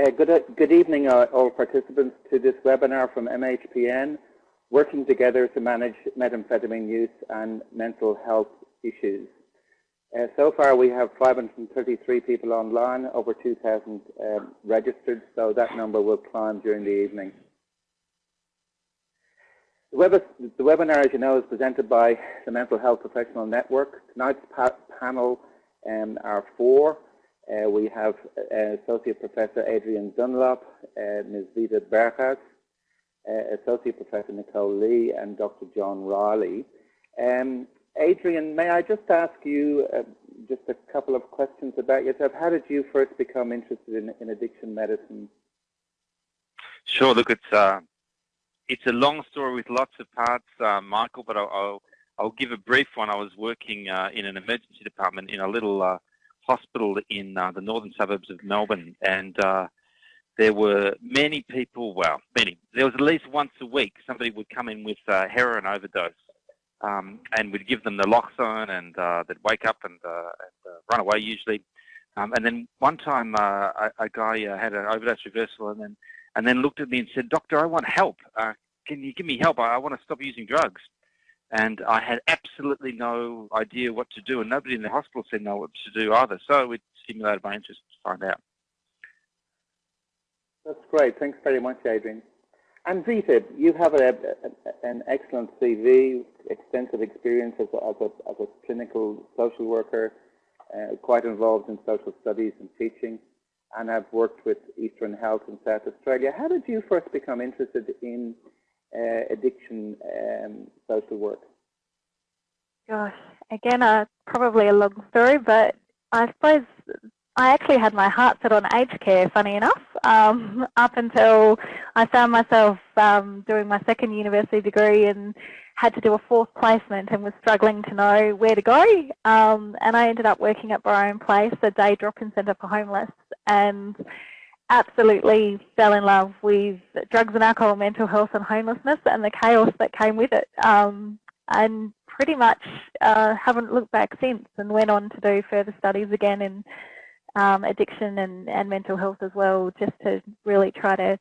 Uh, good, good evening, uh, all participants, to this webinar from MHPN, working together to manage methamphetamine use and mental health issues. Uh, so far, we have 533 people online, over 2,000 um, registered, so that number will climb during the evening. The, web the, webinar, as you know, is presented by the Mental Health Professional Network. Tonight's pa panel um, are four. Uh, we have uh, Associate Professor Adrian Dunlop, uh, Ms. Vita Berghaus, uh, Associate Professor Nicole Lee, and Dr. John Riley. Um, Adrian, may I just ask you uh, just a couple of questions about yourself? How did you first become interested in, in addiction medicine? Sure. Look, it's uh, it's a long story with lots of parts, Michael, but I'll, I'll, I'll give a brief one. I was working in an emergency department in a little hospital in uh, the northern suburbs of Melbourne, and uh, there were many people. Well, many. There was at least once a week somebody would come in with uh, heroin overdose, um, and we'd give them the naloxone, and they'd wake up and, and run away usually. Um, and then one time, a, a, guy had an overdose reversal, and then and then looked at me and said, Doctor, I want help. Uh, can you give me help? I, I want to stop using drugs. And I had absolutely no idea what to do, and nobody in the hospital said know what to do either. So it stimulated my interest to find out. That's great. Thanks very much, Adrian. And Vita, you have a, a, an excellent CV, extensive experience as a, as a, as a clinical social worker, uh, quite involved in social studies and teaching and I've worked with Eastern Health in South Australia. How did you first become interested in addiction um, social work? Gosh, again, uh, probably a long story, but I suppose I actually had my heart set on aged care, funny enough, um, up until I found myself um, doing my second university degree and had to do a fourth placement and was struggling to know where to go. Um, and I ended up working at Byron Place, a day drop-in centre for homeless, and absolutely fell in love with drugs and alcohol, mental health and homelessness and the chaos that came with it. Um, and pretty much uh, haven't looked back since and went on to do further studies again in um, addiction and, and mental health as well, just to really try to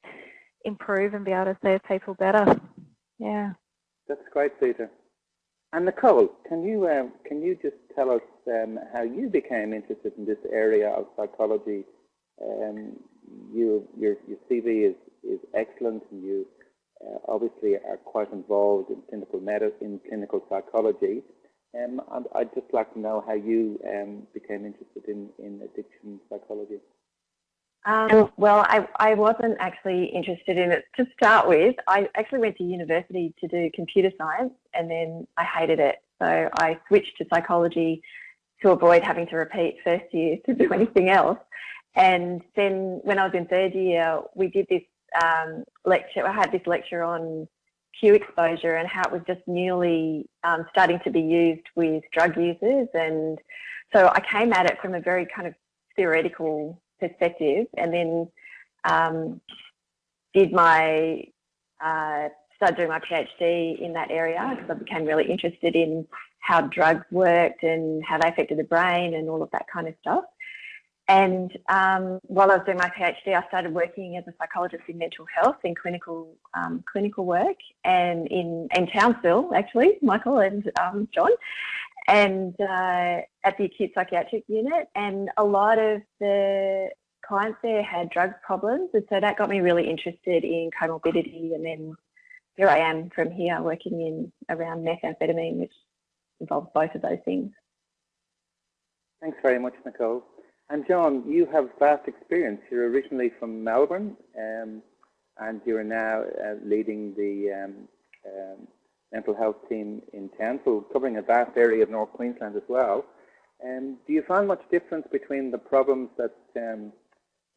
improve and be able to serve people better. Yeah. That's great, Vita. And Nicole, can you um, can you just tell us um, how you became interested in this area of psychology um, you, your, your CV is, is excellent and you uh, obviously are quite involved in clinical medicine, in clinical psychology. Um, and I'd just like to know how you um, became interested in, in addiction psychology. Um, well, I, I wasn't actually interested in it to start with. I actually went to university to do computer science and then I hated it. So I switched to psychology to avoid having to repeat first year to do anything else. And then when I was in third year, we did this um, lecture, I had this lecture on cue exposure and how it was just newly um, starting to be used with drug users. And so I came at it from a very kind of theoretical perspective and then um, did my, uh, started doing my PhD in that area because I became really interested in how drugs worked and how they affected the brain and all of that kind of stuff. And um, while I was doing my PhD, I started working as a psychologist in mental health in clinical um, clinical work and in, in Townsville, actually, Michael and um, John, and uh, at the acute psychiatric unit. And a lot of the clients there had drug problems. And so that got me really interested in comorbidity. And then here I am from here working in around methamphetamine, which involves both of those things. Thanks very much, Nicole. And John, you have vast experience. You're originally from Melbourne, um, and you're now uh, leading the um, um, mental health team in Townsville, covering a vast area of North Queensland as well. Um, do you find much difference between the problems that, um,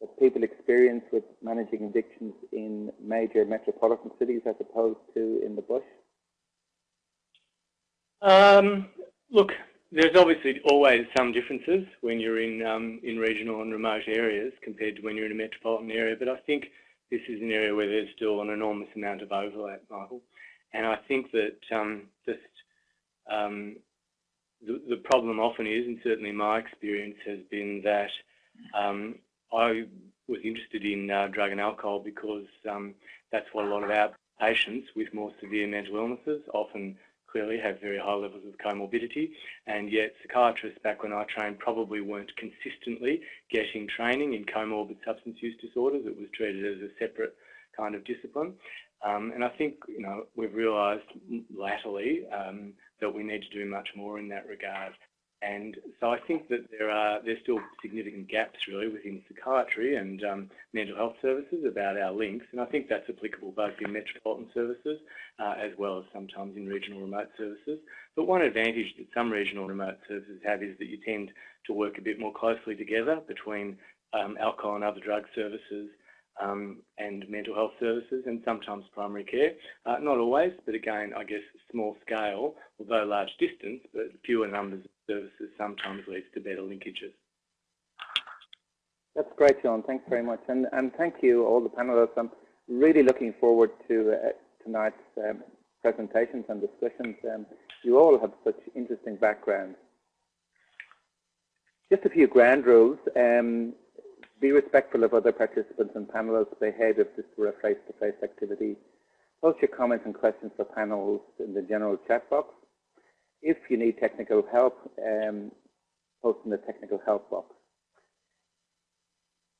that people experience with managing addictions in major metropolitan cities as opposed to in the bush? Um, look, there's obviously always some differences when you're in um, in regional and remote areas compared to when you're in a metropolitan area, but I think this is an area where there's still an enormous amount of overlap, Michael. And I think that um, just um, the, the problem often is, and certainly my experience has been that um, I was interested in uh, drug and alcohol because um, that's what a lot of our patients with more severe mental illnesses often clearly have very high levels of comorbidity and yet psychiatrists back when I trained probably weren't consistently getting training in comorbid substance use disorders. It was treated as a separate kind of discipline. Um, and I think, you know, we've realised latterly um, that we need to do much more in that regard. And so I think that there are there's still significant gaps really within psychiatry and um, mental health services about our links, and I think that's applicable both in metropolitan services uh, as well as sometimes in regional remote services. But one advantage that some regional remote services have is that you tend to work a bit more closely together between um, alcohol and other drug services um, and mental health services and sometimes primary care. Uh, not always, but again, I guess small scale, although large distance, but fewer numbers services sometimes leads to better linkages. That's great, John. Thanks very much. And, and thank you, all the panelists. I'm really looking forward to uh, tonight's um, presentations and discussions. Um, you all have such interesting backgrounds. Just a few ground rules. Um, be respectful of other participants and panelists' behave if this were a face-to-face -face activity. Post your comments and questions for panels in the general chat box. If you need technical help, um, post in the technical help box.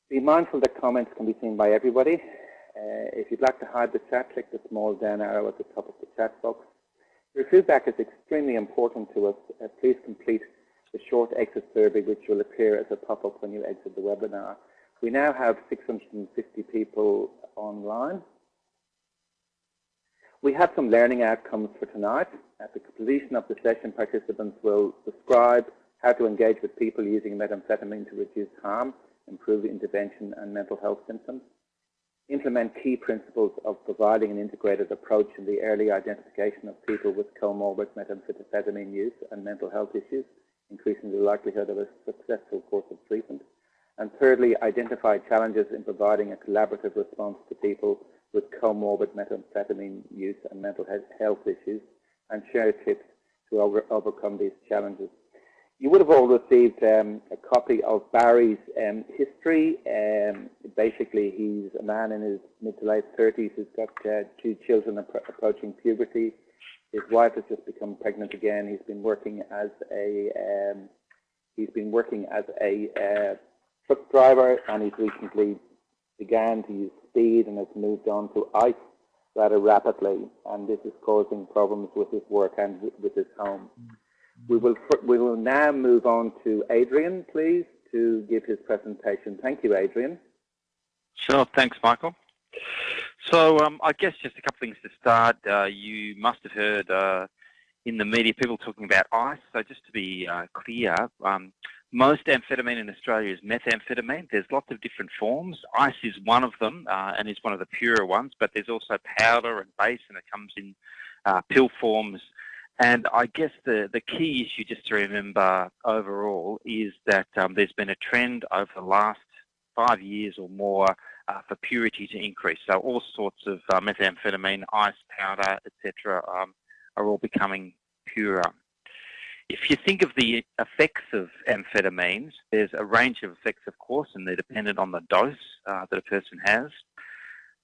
Be mindful that comments can be seen by everybody. Uh, if you'd like to hide the chat, click the small down arrow at the top of the chat box. Your feedback is extremely important to us. Uh, please complete the short exit survey which will appear as a pop-up when you exit the webinar. We now have 650 people online. We have some learning outcomes for tonight. At the completion of the session, participants will describe how to engage with people using methamphetamine to reduce harm, improve intervention and mental health symptoms, implement key principles of providing an integrated approach in the early identification of people with comorbid methamphetamine use and mental health issues, increasing the likelihood of a successful course of treatment, and thirdly, identify challenges in providing a collaborative response to people with comorbid methamphetamine use and mental health issues and share tips to over, overcome these challenges. You would have all received um, a copy of Barry's um, history. Um, basically, he's a man in his mid to late 30s who's got uh, two children approaching puberty. His wife has just become pregnant again. He's been working as a um, he's been working as a uh, truck driver and he's recently began to use speed and has moved on to ice rather rapidly and this is causing problems with his work and with his home. We will, we will now move on to Adrian, please, to give his presentation. Thank you, Adrian. Sure, thanks, Michael. So um, I guess just a couple things to start. Uh, you must have heard uh, in the media people talking about ice. So just to be uh, clear, um, most amphetamine in Australia is methamphetamine. There's lots of different forms. Ice is one of them uh, and is one of the purer ones, but there's also powder and base and it comes in uh, pill forms. And I guess the, the key issue just to remember overall is that um, there's been a trend over the last five years or more uh, for purity to increase. So all sorts of uh, methamphetamine, ice, powder, etc. Um, are all becoming purer. If you think of the effects of amphetamines, there's a range of effects, of course, and they're dependent on the dose uh, that a person has.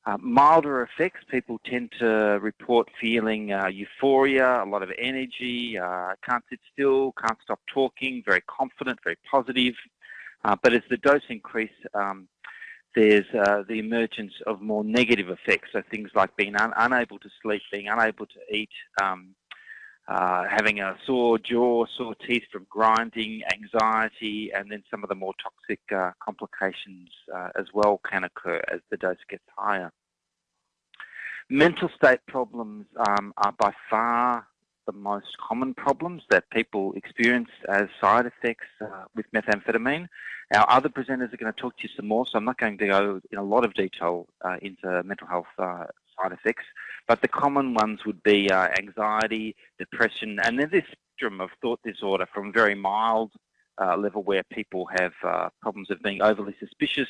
Uh, milder effects, people tend to report feeling uh, euphoria, a lot of energy, uh, can't sit still, can't stop talking, very confident, very positive. Uh, but as the dose increases, um, there's uh, the emergence of more negative effects, so things like being un unable to sleep, being unable to eat, um, uh, having a sore jaw, sore teeth from grinding, anxiety, and then some of the more toxic uh, complications uh, as well can occur as the dose gets higher. Mental state problems um, are by far the most common problems that people experience as side effects uh, with methamphetamine. Our other presenters are going to talk to you some more, so I'm not going to go in a lot of detail uh, into mental health side effects. But the common ones would be uh, anxiety, depression, and then this spectrum of thought disorder from very mild uh, level where people have uh, problems of being overly suspicious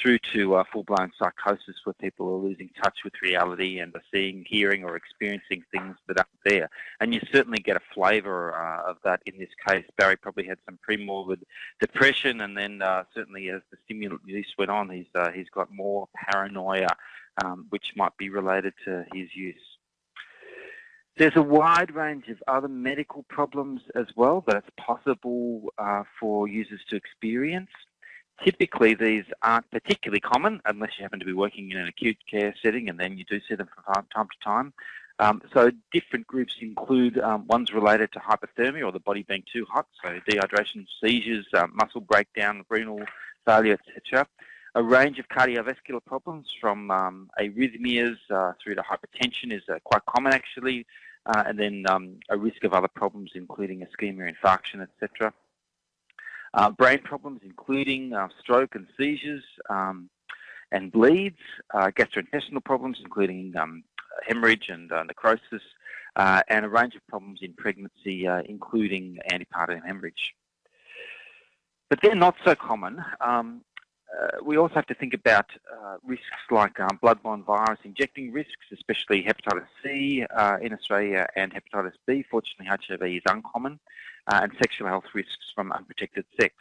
through to uh, full-blown psychosis where people are losing touch with reality and are seeing, hearing or experiencing things that aren't there. And you certainly get a flavour uh, of that in this case. Barry probably had some pre-morbid depression and then uh, certainly as the stimulant use went on, he's, uh, he's got more paranoia, um, which might be related to his use. There's a wide range of other medical problems as well that it's possible uh, for users to experience. Typically, these aren't particularly common unless you happen to be working in an acute care setting, and then you do see them from time to time. Um, so different groups include um, ones related to hyperthermia or the body being too hot, so dehydration, seizures, um, muscle breakdown, renal failure, etc. A range of cardiovascular problems from um, arrhythmias uh, through to hypertension is uh, quite common actually uh, and then um, a risk of other problems including ischemia, infarction, etc. Uh, brain problems including uh, stroke and seizures um, and bleeds, uh, gastrointestinal problems including um, hemorrhage and necrosis, and a range of problems in pregnancy including antepartum hemorrhage. But they're not so common. Um, uh, we also have to think about uh, risks like um, bloodborne virus injecting risks, especially hepatitis C uh, in Australia and hepatitis B. Fortunately, HIV is uncommon, uh, and sexual health risks from unprotected sex.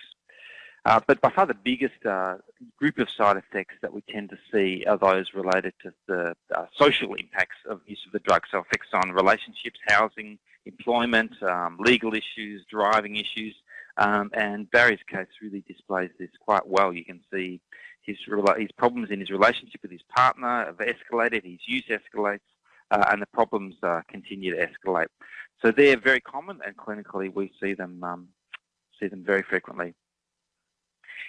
Uh, but by far the biggest uh, group of side effects that we tend to see are those related to the social impacts of use of the drug. So effects on relationships, housing, employment, um, legal issues, driving issues, um, and Barry's case really displays this quite well. You can see his, his problems in his relationship with his partner have escalated, his use escalates, uh, and the problems uh, continue to escalate. So they're very common, and clinically we see them um, see them very frequently.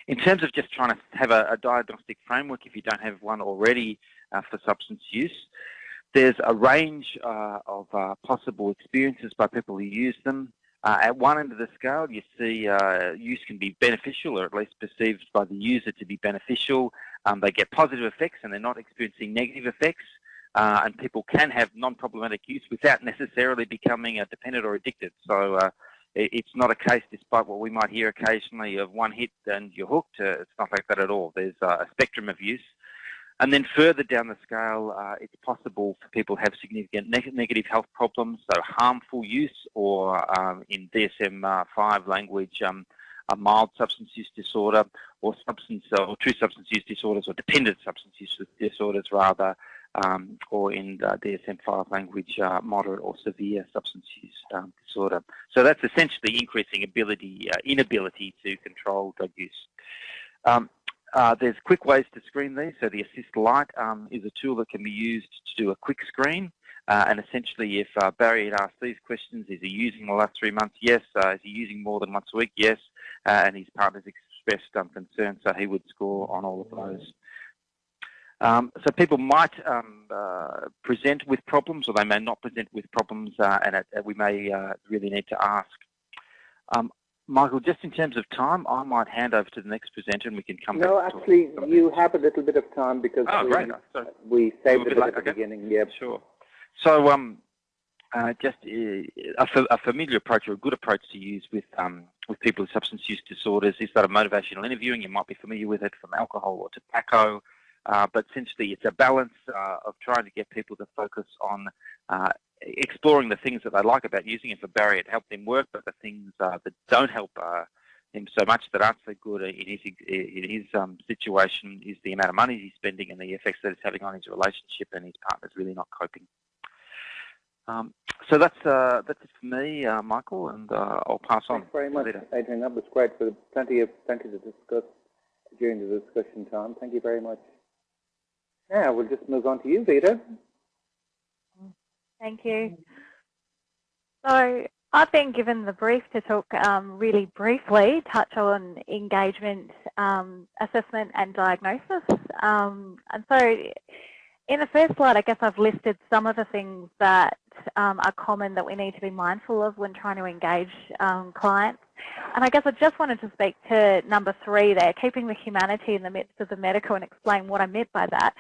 In terms of just trying to have a, a diagnostic framework, if you don't have one already uh, for substance use, there's a range uh, of uh, possible experiences by people who use them. Uh, at one end of the scale, you see uh, use can be beneficial, or at least perceived by the user to be beneficial. Um, they get positive effects, and they're not experiencing negative effects. Uh, and people can have non-problematic use without necessarily becoming dependent or addicted. So uh, it, it's not a case, despite what we might hear occasionally, of one hit and you're hooked. Uh, it's not like that at all. There's a spectrum of use. And then further down the scale, uh, it's possible for people to have significant neg negative health problems, so harmful use or um, in DSM-5 language, um, a mild substance use disorder or substance or true substance use disorders or dependent substance use disorders rather, um, or in DSM-5 language, uh, moderate or severe substance use um, disorder. So that's essentially increasing ability, uh, inability to control drug use. Um, uh, there's quick ways to screen these. So the Assist Lite um, is a tool that can be used to do a quick screen. Uh, and essentially, if uh, Barry had asked these questions, is he using the last three months? Yes. Uh, is he using more than once a week? Yes. Uh, and his partner's expressed um, concern, so he would score on all of those. Um, so people might um, uh, present with problems, or they may not present with problems, and it, we may really need to ask. Um, Michael, just in terms of time, I might hand over to the next presenter and we can come no, back. No, actually, you have a little bit of time because oh, we, great. we saved it at the okay. beginning. Yeah, sure. So, um, uh, just uh, a, a, familiar approach or a good approach to use with um, with people with substance use disorders is that of motivational interviewing. You might be familiar with it from alcohol or tobacco. Uh, but essentially, it's a balance uh, of trying to get people to focus on uh, exploring the things that they like about using it for Barry. It helped him work, but the things uh, that don't help uh, him so much that aren't so good in his in his um, situation is the amount of money he's spending and the effects that it's having on his relationship, and his partner's really not coping. Um, so that's uh, that's it for me, uh, Michael, and uh, I'll pass on. Thanks on. very much, later. Adrian. That was great. For plenty of plenty to discuss during the discussion time. Thank you very much. Now we'll just move on to you, Vita. Thank you. So I've been given the brief to talk um, really briefly, touch on engagement um, assessment and diagnosis. Um, and so in the first slide, I guess I've listed some of the things that um, are common that we need to be mindful of when trying to engage um, clients. And I guess I just wanted to speak to number three there, keeping the humanity in the midst of the medical and explain what I meant by that.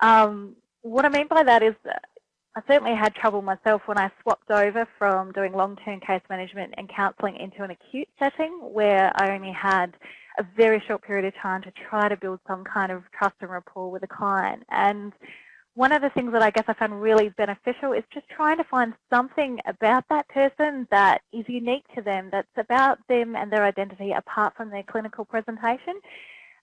Um, what I mean by that is I certainly had trouble myself when I swapped over from doing long-term case management and counselling into an acute setting where I only had a very short period of time to try to build some kind of trust and rapport with a client. And one of the things that I guess I found really beneficial is just trying to find something about that person that is unique to them, that's about them and their identity apart from their clinical presentation.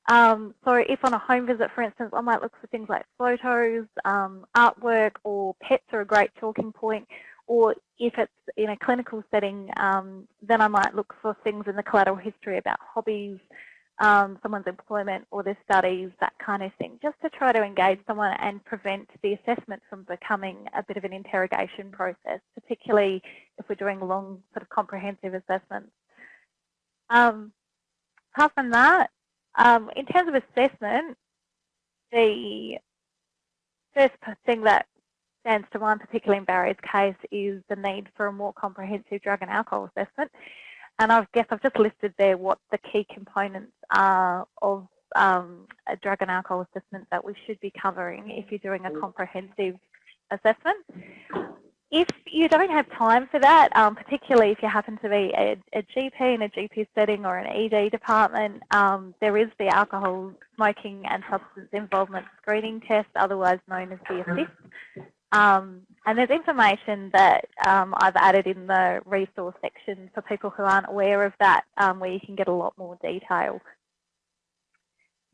Um, so if on a home visit, for instance, I might look for things like photos, um, artwork, or pets are a great talking point. Or if it's in a clinical setting, um, then I might look for things in the collateral history about hobbies, um, someone's employment or their studies, that kind of thing, just to try to engage someone and prevent the assessment from becoming a bit of an interrogation process, particularly if we're doing long sort of comprehensive assessments. Um, apart from that, um, in terms of assessment, the first thing that stands to mind, particularly in Barry's case, is the need for a more comprehensive drug and alcohol assessment. And I guess I've just listed there what the key components are of um, a drug and alcohol assessment that we should be covering if you're doing a comprehensive assessment. If you don't have time for that, um, particularly if you happen to be a, a, GP in a GP setting or an ED department, um, there is the alcohol, smoking and substance involvement screening test, otherwise known as the ASSIST. Um, and there's information that um, I've added in the resource section for people who aren't aware of that, um, where you can get a lot more detail.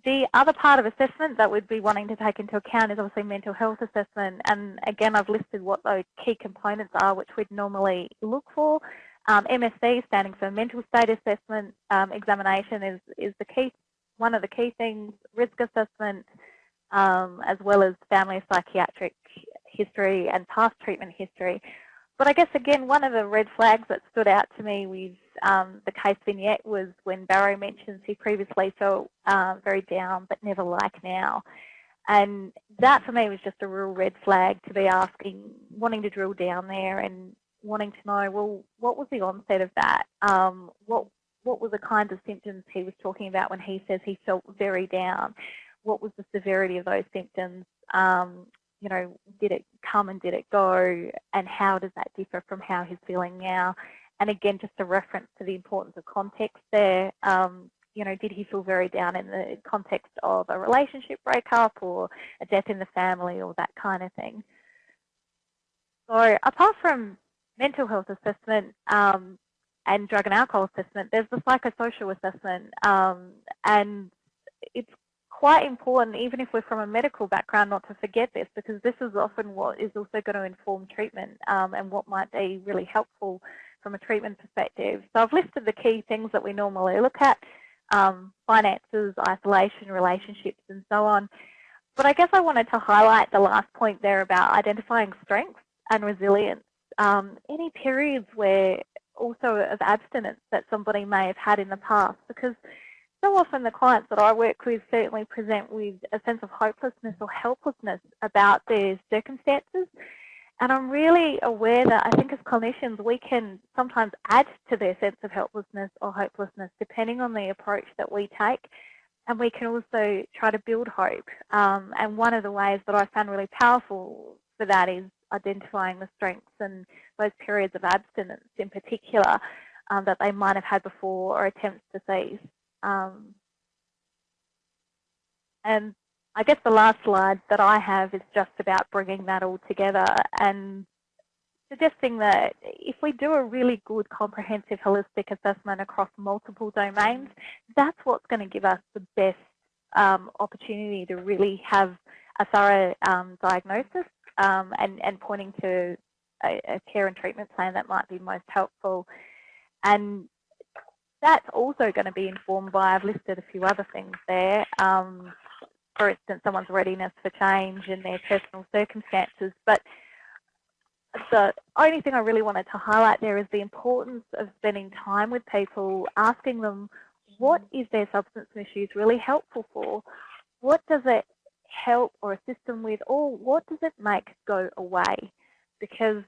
The other part of assessment that we'd be wanting to take into account is obviously mental health assessment. And again, I've listed what those key components are, which we'd normally look for. Um, MSC, standing for Mental State Assessment um, Examination, is, is the key, one of the key things. Risk assessment, um, as well as family psychiatric history and past treatment history. But I guess, again, one of the red flags that stood out to me with um, the case vignette was when Barry mentions he previously felt uh, very down but never like now. And that for me was just a real red flag to be asking, wanting to drill down there and wanting to know, well, what was the onset of that? Um, what what were the kinds of symptoms he was talking about when he says he felt very down? What was the severity of those symptoms? Um, you know, did it come and did it go? And how does that differ from how he's feeling now? And again, just a reference to the importance of context there. Um, you know, did he feel very down in the context of a relationship breakup or a death in the family or that kind of thing? So apart from mental health assessment um, and drug and alcohol assessment, there's the psychosocial assessment. Um, and it's quite important, even if we're from a medical background, not to forget this, because this is often what is also going to inform treatment um, and what might be really helpful from a treatment perspective. So I've listed the key things that we normally look at, um, finances, isolation, relationships, and so on. But I guess I wanted to highlight the last point there about identifying strengths and resilience. Um, any periods where also of abstinence that somebody may have had in the past, because so often the clients that I work with certainly present with a sense of hopelessness or helplessness about their circumstances. And I'm really aware that I think as clinicians we can sometimes add to their sense of helplessness or hopelessness depending on the approach that we take. And we can also try to build hope. Um, and one of the ways that I found really powerful for that is identifying the strengths and those periods of abstinence in particular um, that they might have had before or attempts to cease. Um, and I guess the last slide that I have is just about bringing that all together and suggesting that if we do a really good comprehensive holistic assessment across multiple domains, that's what's going to give us the best um, opportunity to really have a thorough um, diagnosis um, and, and pointing to a, a, care and treatment plan that might be most helpful. And that's also going to be informed by, I've listed a few other things there, um, for instance, someone's readiness for change and their personal circumstances. But the only thing I really wanted to highlight there is the importance of spending time with people, asking them what is their substance misuse really helpful for? What does it help or assist them with? Or what does it make go away? Because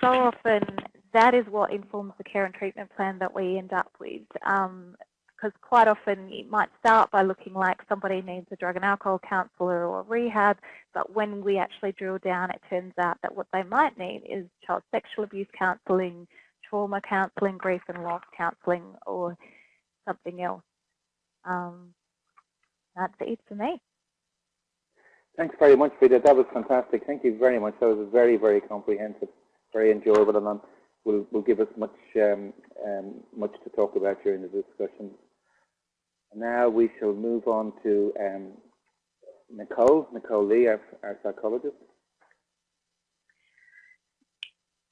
so often that is what informs the care and treatment plan that we end up with. Because because quite often it might start by looking like somebody needs a drug and alcohol counsellor or rehab, but when we actually drill down, it turns out that what they might need is child sexual abuse counselling, trauma counselling, grief and loss counselling, or something else. Um, that's it for me. Thanks very much, Vita. That was fantastic. Thank you very much. That was very, very comprehensive, very enjoyable, and will will give us much um, um, much to talk about during the discussion. Now we shall move on to um, Nicole, Nicole Lee, our, our psychologist.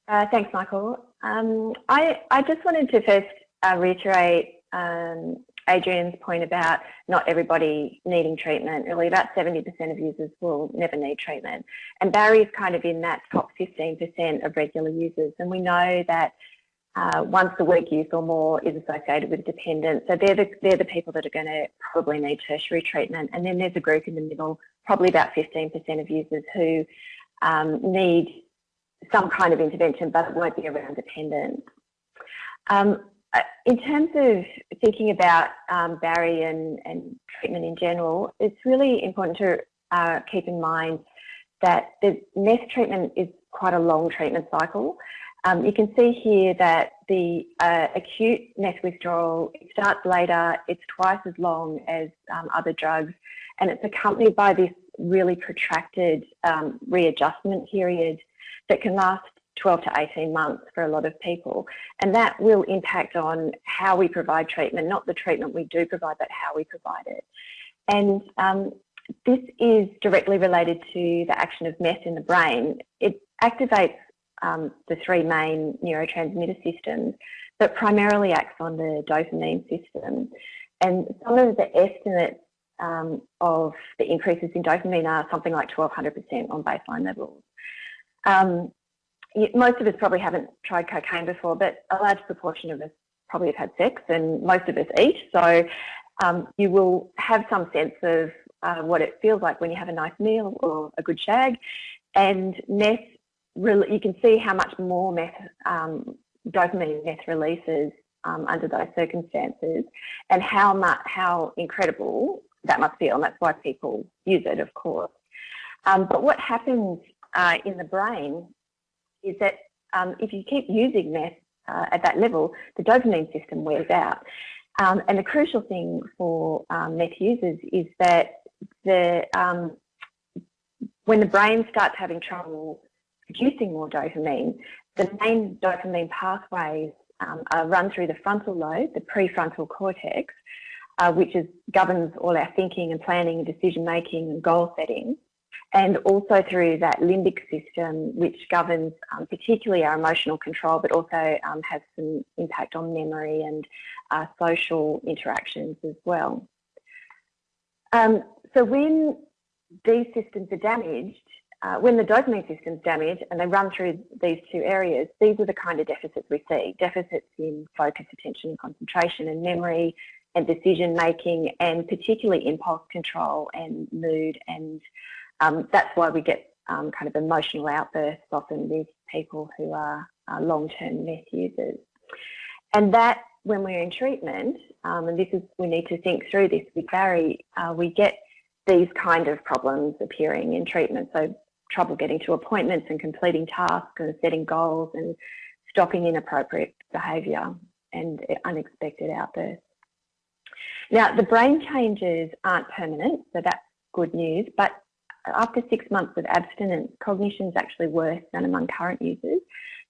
Uh, thanks, Michael. Um, I, I just wanted to first uh, reiterate um, Adrian's point about not everybody needing treatment. Really, about 70% of users will never need treatment. And Barry's kind of in that top 15% of regular users. And we know that uh, once a week use or more is associated with dependence. So they're the, they're the people that are going to probably need tertiary treatment. And then there's a group in the middle, probably about 15% of users who um, need some kind of intervention, but it won't be around dependence. Um, in terms of thinking about um, Barry and, and, treatment in general, it's really important to uh, keep in mind that the meth treatment is quite a long treatment cycle. Um, you can see here that the uh, acute meth withdrawal it starts later, it's twice as long as um, other drugs, and it's accompanied by this really protracted um, readjustment period that can last 12 to 18 months for a lot of people. And that will impact on how we provide treatment, not the treatment we do provide, but how we provide it. And um, this is directly related to the action of meth in the brain. It activates um, the three main neurotransmitter systems, but primarily acts on the dopamine system. And some of the estimates um, of the increases in dopamine are something like 1200% on baseline levels. Um, most of us probably haven't tried cocaine before, but a large proportion of us probably have had sex and most of us eat. So um, you will have some sense of uh, what it feels like when you have a nice meal or a good shag. And meth, you can see how much more meth, um, dopamine meth releases um, under those circumstances and how much, how incredible that must feel. And that's why people use it, of course. Um, but what happens uh, in the brain is that um, if you keep using meth uh, at that level, the dopamine system wears out. Um, and the crucial thing for um, meth users is that the um, when the brain starts having trouble producing more dopamine, the main dopamine pathways um, are run through the frontal lobe, the prefrontal cortex, uh, which is, governs all our thinking and planning and decision making and goal setting and also through that limbic system, which governs um, particularly our emotional control, but also um, has some impact on memory and uh, social interactions as well. Um, so when these systems are damaged, uh, when the dopamine system's damaged and they run through these two areas, these are the kind of deficits we see. Deficits in focus, attention, and concentration and memory and decision making and particularly impulse control and mood and um, that's why we get um, kind of emotional outbursts often with people who are long-term meth users. And that, when we're in treatment, um, and this is, we need to think through this with Barry, uh, we get these kind of problems appearing in treatment. So trouble getting to appointments and completing tasks and setting goals and stopping inappropriate behaviour and unexpected outbursts. Now, the brain changes aren't permanent, so that's good news, but after six months of abstinence, cognition is actually worse than among current users.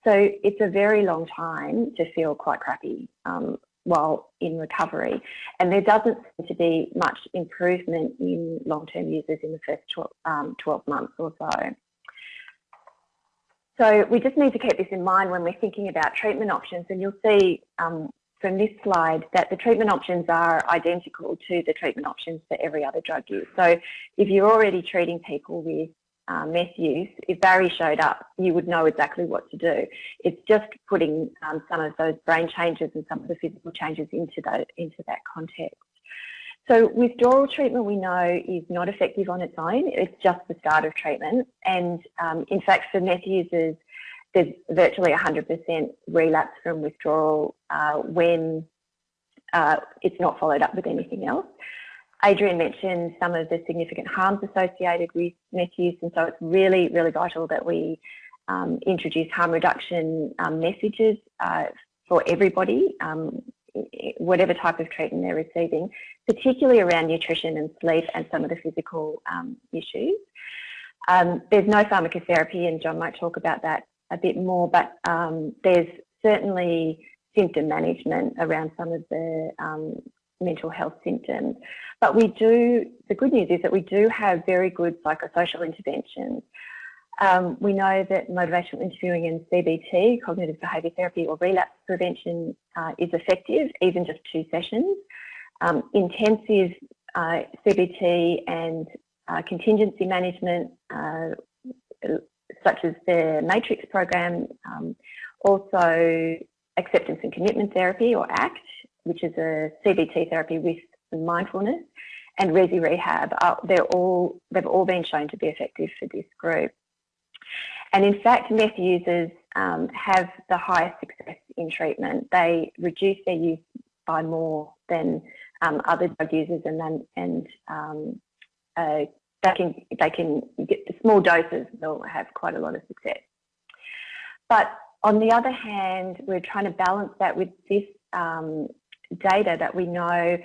So it's a very long time to feel quite crappy um, while in recovery. And there doesn't seem to be much improvement in long-term users in the first 12, um, 12 months or so. So we just need to keep this in mind when we're thinking about treatment options and you'll see um, from this slide that the treatment options are identical to the treatment options for every other drug use. So if you're already treating people with uh, meth use, if Barry showed up, you would know exactly what to do. It's just putting um, some of those brain changes and some of the physical changes into that, into that context. So withdrawal treatment we know is not effective on its own. It's just the start of treatment. And um, in fact, for meth users, there's virtually 100% relapse from withdrawal uh, when uh, it's not followed up with anything else. Adrian mentioned some of the significant harms associated with meth use, and so it's really, really vital that we um, introduce harm reduction um, messages uh, for everybody, um, whatever type of treatment they're receiving, particularly around nutrition and sleep and some of the physical um, issues. Um, there's no pharmacotherapy, and John might talk about that a bit more, but um, there's certainly symptom management around some of the um, mental health symptoms. But we do, the good news is that we do have very good psychosocial interventions. Um, we know that motivational interviewing and CBT, cognitive behaviour therapy or relapse prevention uh, is effective, even just two sessions. Um, intensive uh, CBT and uh, contingency management, uh, such as the Matrix program, um, also acceptance and commitment therapy or ACT, which is a CBT therapy with mindfulness, and Resi Rehab. Uh, they're all, they've all been shown to be effective for this group. And in fact, meth users um, have the highest success in treatment. They reduce their use by more than um, other drug users and then, and um, uh, they can they can get the small doses they'll have quite a lot of success. But on the other hand, we're trying to balance that with this um, data that we know.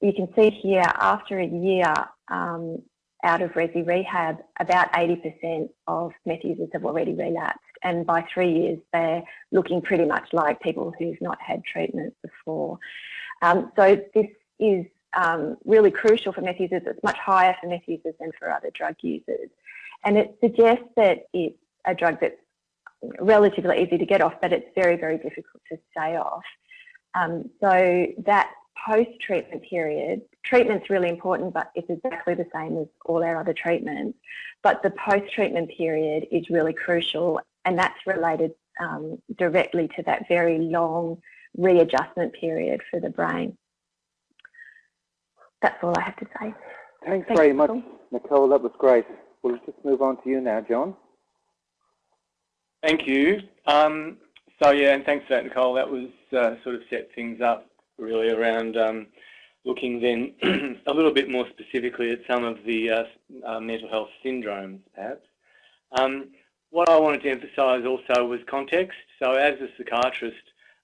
You can see here after a year um, out of Resi Rehab, about 80% of meth users have already relapsed. And by three years, they're looking pretty much like people who've not had treatment before. Um, so this is um, really crucial for meth users. It's much higher for meth users than for other drug users. And it suggests that it's a drug that's relatively easy to get off, but it's very, very difficult to stay off. Um, so that post-treatment period, treatment's really important, but it's exactly the same as all our other treatments. But the post-treatment period is really crucial, and that's related um, directly to that very long readjustment period for the brain. That's all I have to say. Thanks, Thanks very much, Nicole. That was great. We'll just move on to you now, John. Thank you. Um, so yeah, and thanks for that, Nicole. That was uh, sort of set things up really around um, looking then a little bit more specifically at some of the uh, uh, mental health syndromes, perhaps. Um, what I wanted to emphasise also was context. So as a psychiatrist,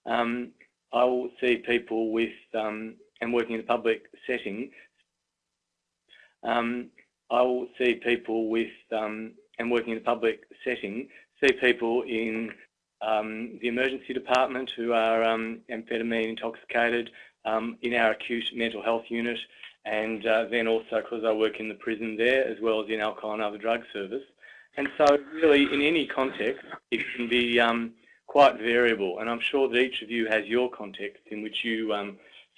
um, I will see people with um, and working in a public setting, um, I will see people with, um, and working in a public setting, see people in um, the emergency department who are um, amphetamine intoxicated, um, in our acute mental health unit, and uh, then also because I work in the prison there as well as in alcohol and other drug service. And so really in any context, it can be um, quite variable. And I'm sure that each of you has your context in which you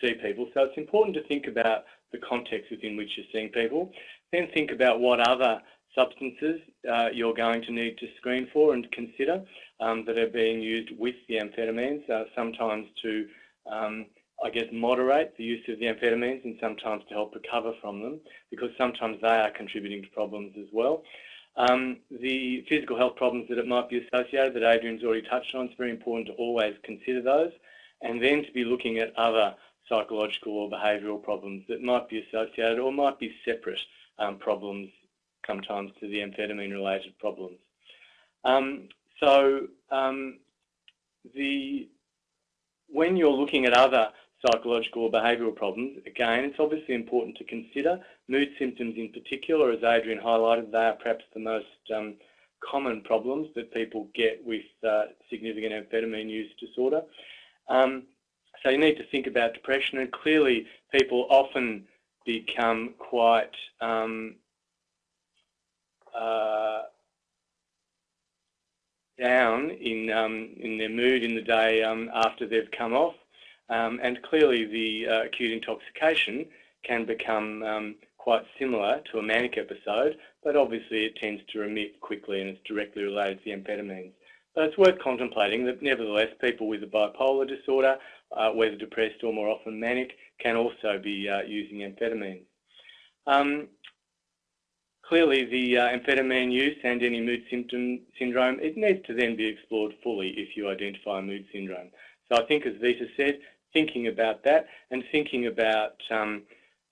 see people. So it's important to think about the context within which you're seeing people. Then think about what other substances uh, you're going to need to screen for and consider um, that are being used with the amphetamines, uh, sometimes to, um, I guess, moderate the use of the amphetamines and sometimes to help recover from them because sometimes they are contributing to problems as well. Um, the physical health problems that it might be associated that Adrian's already touched on, it's very important to always consider those and then to be looking at other psychological or behavioural problems that might be associated or might be separate um, problems sometimes to the amphetamine related problems. Um, so um, the when you're looking at other psychological or behavioural problems, again, it's obviously important to consider mood symptoms in particular, as Adrian highlighted, they are perhaps the most um, common problems that people get with uh, significant amphetamine use disorder. Um, so you need to think about depression, and clearly people often become quite um, uh, down in um, in their mood in the day um, after they've come off, um, and clearly the uh, acute intoxication can become um, quite similar to a manic episode, but obviously it tends to remit quickly and it's directly related to the amphetamines. But it's worth contemplating that nevertheless people with a bipolar disorder uh, whether depressed or more often manic, can also be uh, using amphetamines. Um, clearly, the uh, amphetamine use and any mood symptom syndrome, it needs to then be explored fully if you identify mood syndrome. So I think, as Vita said, thinking about that and thinking about um,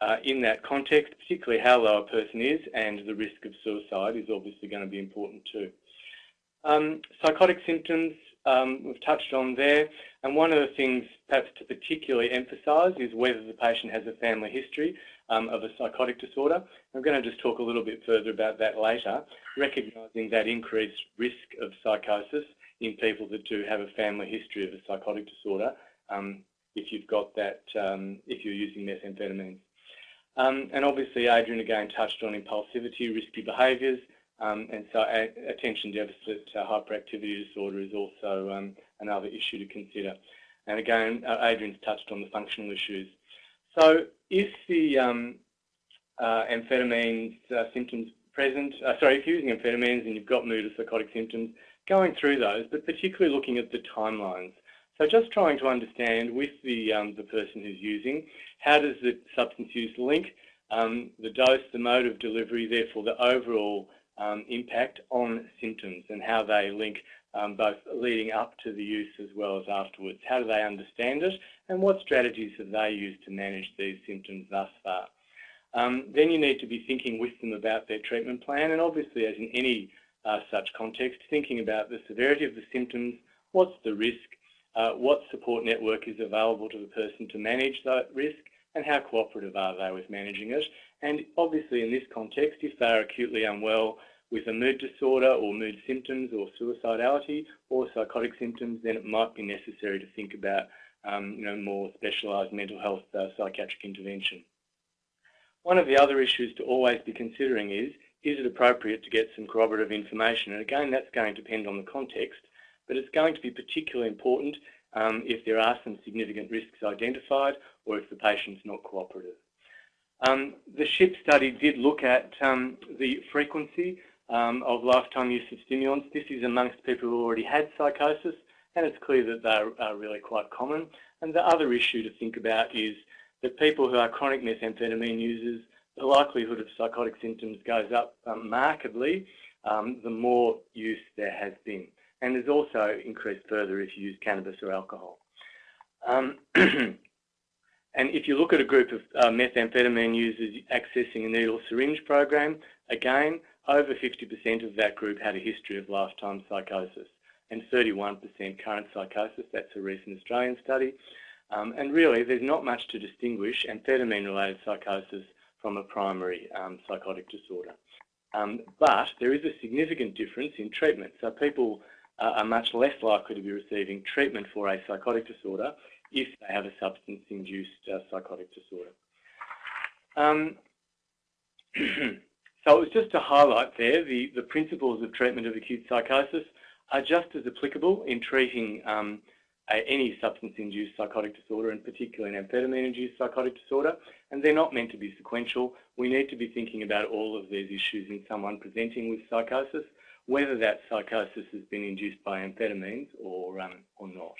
uh, in that context, particularly how low a person is and the risk of suicide is obviously going to be important too. Um, psychotic symptoms um, we've touched on there and one of the things perhaps to particularly emphasise is whether the patient has a family history um, of a psychotic disorder. I'm going to just talk a little bit further about that later, recognising that increased risk of psychosis in people that do have a family history of a psychotic disorder um, if you've got that, um, if you're using methamphetamines. Um, and obviously, Adrian again touched on impulsivity, risky behaviours, um, and so attention deficit uh, hyperactivity disorder is also um, another issue to consider. And again, uh, Adrian's touched on the functional issues. So if the um, uh, amphetamines uh, symptoms present, uh, sorry, if you're using amphetamines and you've got mood or psychotic symptoms, going through those, but particularly looking at the timelines. So just trying to understand with the, um, the person who's using, how does the substance use link um, the dose, the mode of delivery, therefore the overall um, impact on symptoms and how they link um, both leading up to the use as well as afterwards. How do they understand it and what strategies have they used to manage these symptoms thus far? Um, then you need to be thinking with them about their treatment plan and obviously as in any uh, such context, thinking about the severity of the symptoms, what's the risk, uh, what support network is available to the person to manage that risk and how cooperative are they with managing it. And obviously in this context, if they are acutely unwell, with a mood disorder or mood symptoms or suicidality or psychotic symptoms, then it might be necessary to think about um, you know, more specialised mental health uh, psychiatric intervention. One of the other issues to always be considering is, is it appropriate to get some corroborative information? And again, that's going to depend on the context, but it's going to be particularly important um, if there are some significant risks identified or if the patient's not cooperative. Um, the SHIP study did look at um, the frequency um, of lifetime use of stimulants. This is amongst people who already had psychosis, and it's clear that they're really quite common. And the other issue to think about is that people who are chronic methamphetamine users, the likelihood of psychotic symptoms goes up um, markedly um, the more use there has been. And there's also increased further if you use cannabis or alcohol. And if you look at a group of uh, methamphetamine users accessing a needle syringe program, again, over 50% of that group had a history of lifetime psychosis and 31% current psychosis. That's a recent Australian study. Um, and really, there's not much to distinguish amphetamine-related psychosis from a primary um, psychotic disorder. Um, but there is a significant difference in treatment. So people uh, are much less likely to be receiving treatment for a psychotic disorder if they have a substance-induced uh, psychotic disorder. Um, So it was just to highlight there the, the principles of treatment of acute psychosis are just as applicable in treating um, a, any substance-induced psychotic disorder, and particularly an amphetamine-induced psychotic disorder, and they're not meant to be sequential. We need to be thinking about all of these issues in someone presenting with psychosis, whether that psychosis has been induced by amphetamines or, um, or not.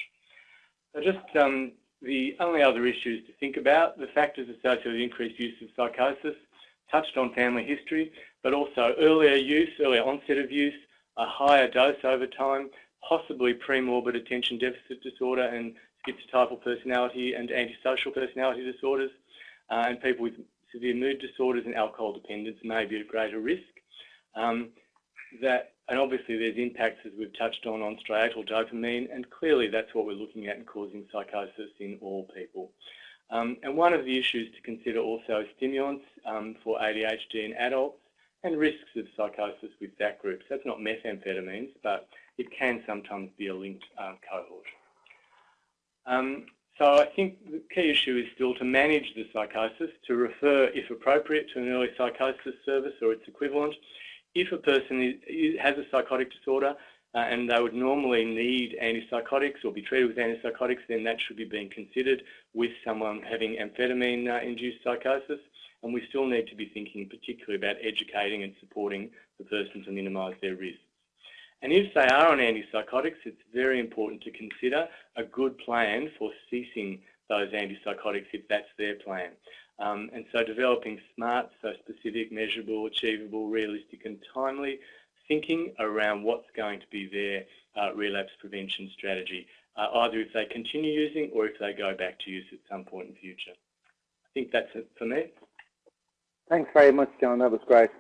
So just um, the only other issues to think about, the factors associated with increased use of psychosis, touched on family history, but also earlier use, earlier onset of use, a higher dose over time, possibly pre-morbid attention deficit disorder and schizotypal personality and antisocial personality disorders, uh, and people with severe mood disorders and alcohol dependence may be at greater risk. Um, that, and obviously there's impacts as we've touched on on striatal dopamine, and clearly that's what we're looking at in causing psychosis in all people. Um, and one of the issues to consider also is stimulants um, for ADHD in adults and risks of psychosis with that group. So that's not methamphetamines, but it can sometimes be a linked um, cohort. Um, so I think the key issue is still to manage the psychosis, to refer, if appropriate, to an early psychosis service or its equivalent. If a person is, has a psychotic disorder, uh, and they would normally need antipsychotics or be treated with antipsychotics, then that should be being considered with someone having amphetamine-induced uh, psychosis. And we still need to be thinking particularly about educating and supporting the person to minimise their risks. And if they are on antipsychotics, it's very important to consider a good plan for ceasing those antipsychotics if that's their plan. Um, and so developing smart, so specific, measurable, achievable, realistic and timely thinking around what's going to be their uh, relapse prevention strategy uh, either if they continue using or if they go back to use at some point in the future. I think that's it for me. Thanks very much, John. That was great.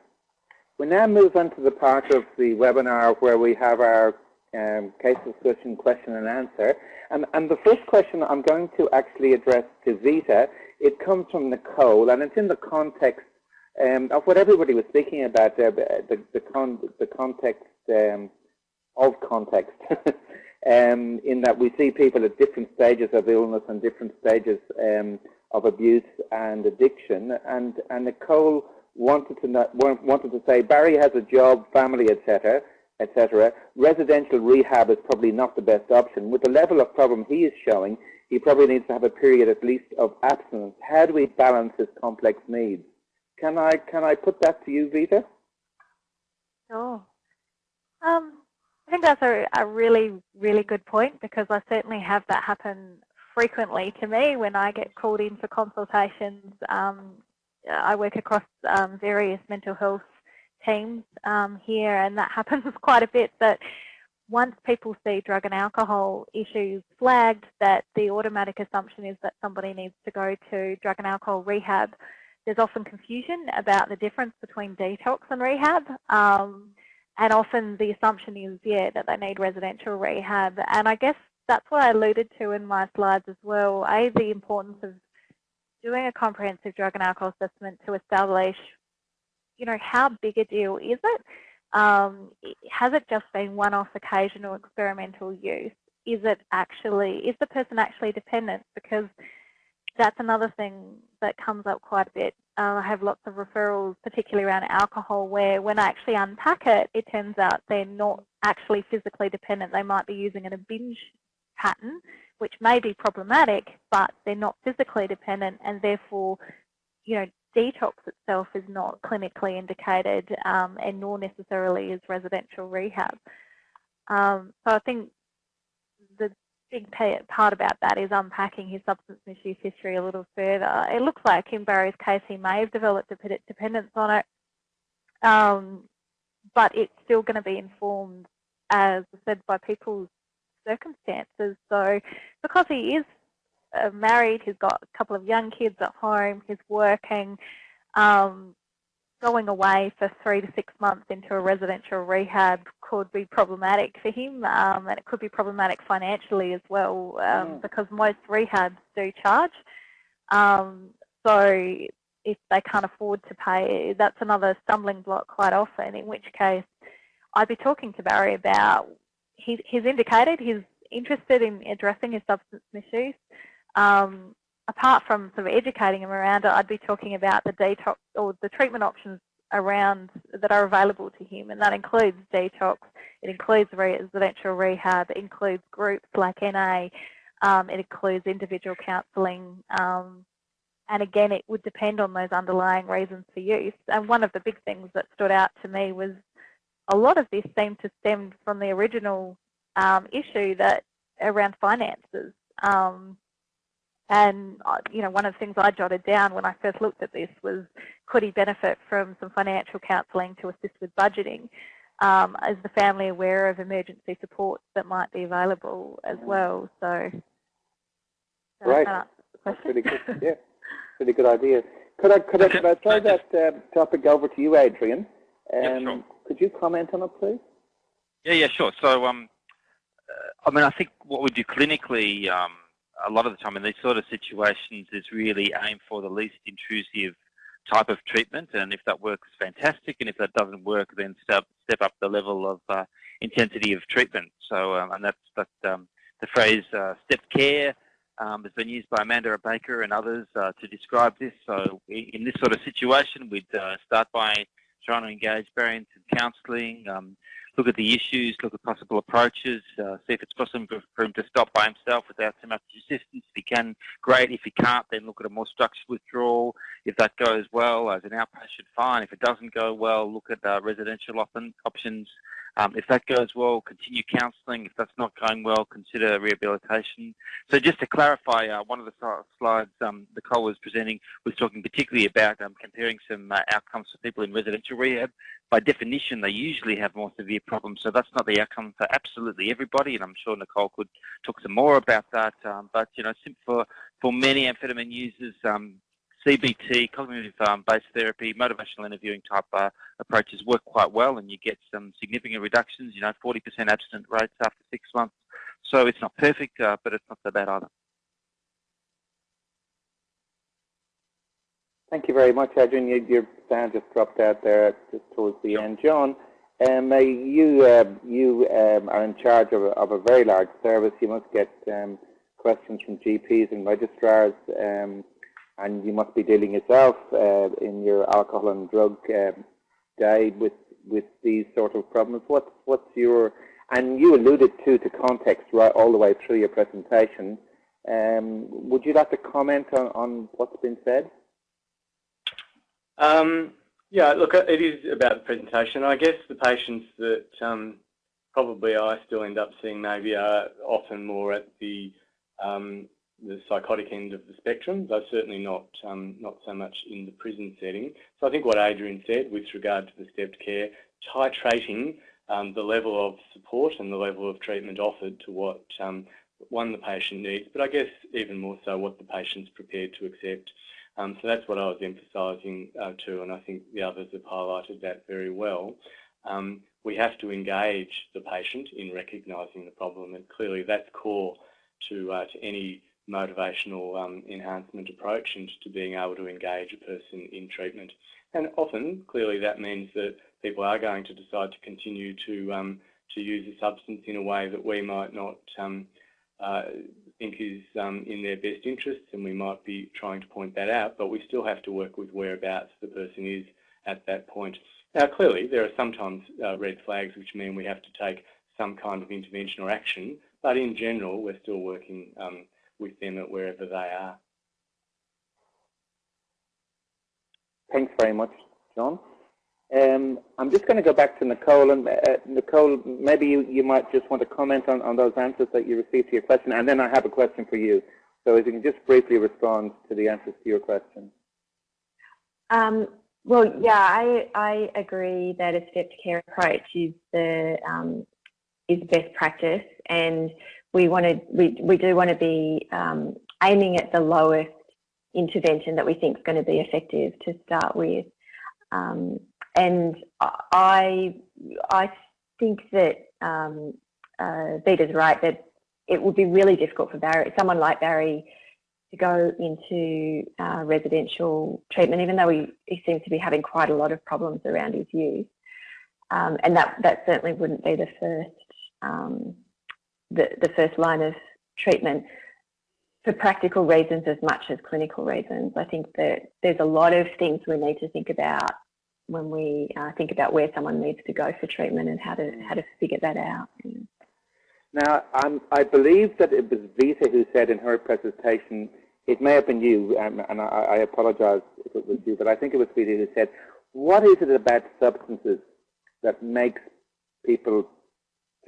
We now move on to the part of the webinar where we have our um, case discussion question and answer. And, and the first question I'm going to actually address to Vita, it comes from Nicole and it's in the context um, of what everybody was speaking about, there, the, the, con the context um, of context, um, in that we see people at different stages of illness and different stages um, of abuse and addiction. And, and Nicole wanted to, wanted to say, Barry has a job, family, etc., etc. Residential rehab is probably not the best option. With the level of problem he is showing, he probably needs to have a period at least of abstinence. How do we balance his complex needs? Can I can I put that to you, Vita? Sure. Um, I think that's a, a really, really good point because I certainly have that happen frequently to me when I get called in for consultations. Um, I work across um, various mental health teams um, here and that happens quite a bit that once people see drug and alcohol issues flagged that the automatic assumption is that somebody needs to go to drug and alcohol rehab there's often confusion about the difference between detox and rehab. Um, and often the assumption is, yeah, that they need residential rehab. And I guess that's what I alluded to in my slides as well. A, the importance of doing a comprehensive drug and alcohol assessment to establish, you know, how big a deal is it? Um, has it just been one-off occasional experimental use? Is it actually, is the person actually dependent? Because that's another thing that comes up quite a bit. Uh, I have lots of referrals, particularly around alcohol, where when I actually unpack it, it turns out they're not actually physically dependent. They might be using in a binge pattern, which may be problematic, but they're not physically dependent, and therefore, you know, detox itself is not clinically indicated, um, and nor necessarily is residential rehab. Um, so I think the big part about that is unpacking his substance misuse history a little further. It looks like in Barry's case he may have developed a dependence on it, um, but it's still going to be informed, as I said, by people's circumstances. So because he is uh, married, he's got a couple of young kids at home, he's working, um, going away for three to six months into a residential rehab could be problematic for him um, and it could be problematic financially as well um, mm. because most rehabs do charge. Um, so if they can't afford to pay, that's another stumbling block quite often, in which case I'd be talking to Barry about, he, he's indicated he's interested in addressing his substance misuse. Um, apart from sort of educating them around it, I'd be talking about the detox or the treatment options around that are available to him, and that includes detox, it includes residential rehab, it includes groups like NA, um, it includes individual counselling, um, and again, it would depend on those underlying reasons for use. And one of the big things that stood out to me was a lot of this seemed to stem from the original um, issue that around finances. Um, and uh, you know, one of the things I jotted down when I first looked at this was, could he benefit from some financial counselling to assist with budgeting? Um, is the family aware of emergency support that might be available as well? So, right, that's really good. Yeah, really good idea. Could I could I, could I throw that uh, topic over to you, Adrian? Um, yeah, sure. Could you comment on it, please? Yeah, yeah, sure. So, um, uh, I mean, I think what we do clinically. Um, a lot of the time in these sort of situations is really aim for the least intrusive type of treatment. And if that works fantastic. And if that doesn't work then step step up the level of uh, intensity of treatment. So um, and that's that um, the phrase uh, step care um, has been used by Amanda Baker and others uh, to describe this. So in this sort of situation we'd uh, start by trying to engage Barry in counselling um, look at the issues, look at possible approaches, uh, see if it's possible for him to stop by himself without too much assistance. If he can, great. If he can't, then look at a more structured withdrawal. If that goes well, as an outpatient, fine. If it doesn't go well, look at uh, residential op options. Um, if that goes well, continue counselling. If that's not going well, consider rehabilitation. So just to clarify, uh, one of the slides um, Nicole was presenting was talking particularly about um, comparing some uh, outcomes for people in residential rehab. By definition, they usually have more severe problems, so that's not the outcome for absolutely everybody, and I'm sure Nicole could talk some more about that. Um, but, you know, for, for many amphetamine users, um, CBT, cognitive-based um, therapy, motivational interviewing type uh, approaches work quite well and you get some significant reductions, you know, 40% abstinent rates after six months. So it's not perfect, uh, but it's not so bad either. Thank you very much, Adrian. You, your sound just dropped out there just towards the end. John, um, you uh, you um, are in charge of a, of a, very large service. You must get um, questions from GPs and registrars um, and you must be dealing yourself uh, in your alcohol and drug um, day with with these sort of problems. What's what's your and you alluded to to context right all the way through your presentation. Um, would you like to comment on, on what's been said? Um, yeah, look, it is about the presentation. I guess the patients that um, probably I still end up seeing maybe are often more at the um, the psychotic end of the spectrum, though certainly not um, not so much in the prison setting. So I think what Adrian said with regard to the stepped care, titrating um, the level of support and the level of treatment offered to what um, one the patient needs, but I guess even more so what the patient's prepared to accept. Um, so that's what I was emphasising uh, too, and I think the others have highlighted that very well. Um, we have to engage the patient in recognising the problem, and clearly that's core to uh, to any motivational um, enhancement approach and to being able to engage a person in treatment. And often, clearly, that means that people are going to decide to continue to um, to use a substance in a way that we might not um, uh, think is um, in their best interests, and we might be trying to point that out. But we still have to work with whereabouts the person is at that point. Now, clearly, there are sometimes uh, red flags which mean we have to take some kind of intervention or action, but in general, we're still working um, with them at wherever they are. Thanks very much, John. Um, I'm just going to go back to Nicole. And uh, Nicole, maybe you, you might just want to comment on, on those answers that you received to your question, and then I have a question for you. So if you can just briefly respond to the answers to your question. Um, well, yeah, I, I agree that a stepped care approach is the um, is best practice, and we wanted we, we do want to be um, aiming at the lowest intervention that we think is going to be effective to start with. Um, and I I think that um, uh, Vita's right that it would be really difficult for Barry, someone like Barry, to go into uh, residential treatment, even though he, he seems to be having quite a lot of problems around his use. Um, and that, that certainly wouldn't be the first um, the, the first line of treatment for practical reasons as much as clinical reasons. I think that there's a lot of things we need to think about when we uh, think about where someone needs to go for treatment and how to how to figure that out. Now, I'm, I believe that it was Vita who said in her presentation, it may have been you, um, and I, I apologise if it was you, but I think it was Vita who said, what is it about substances that makes people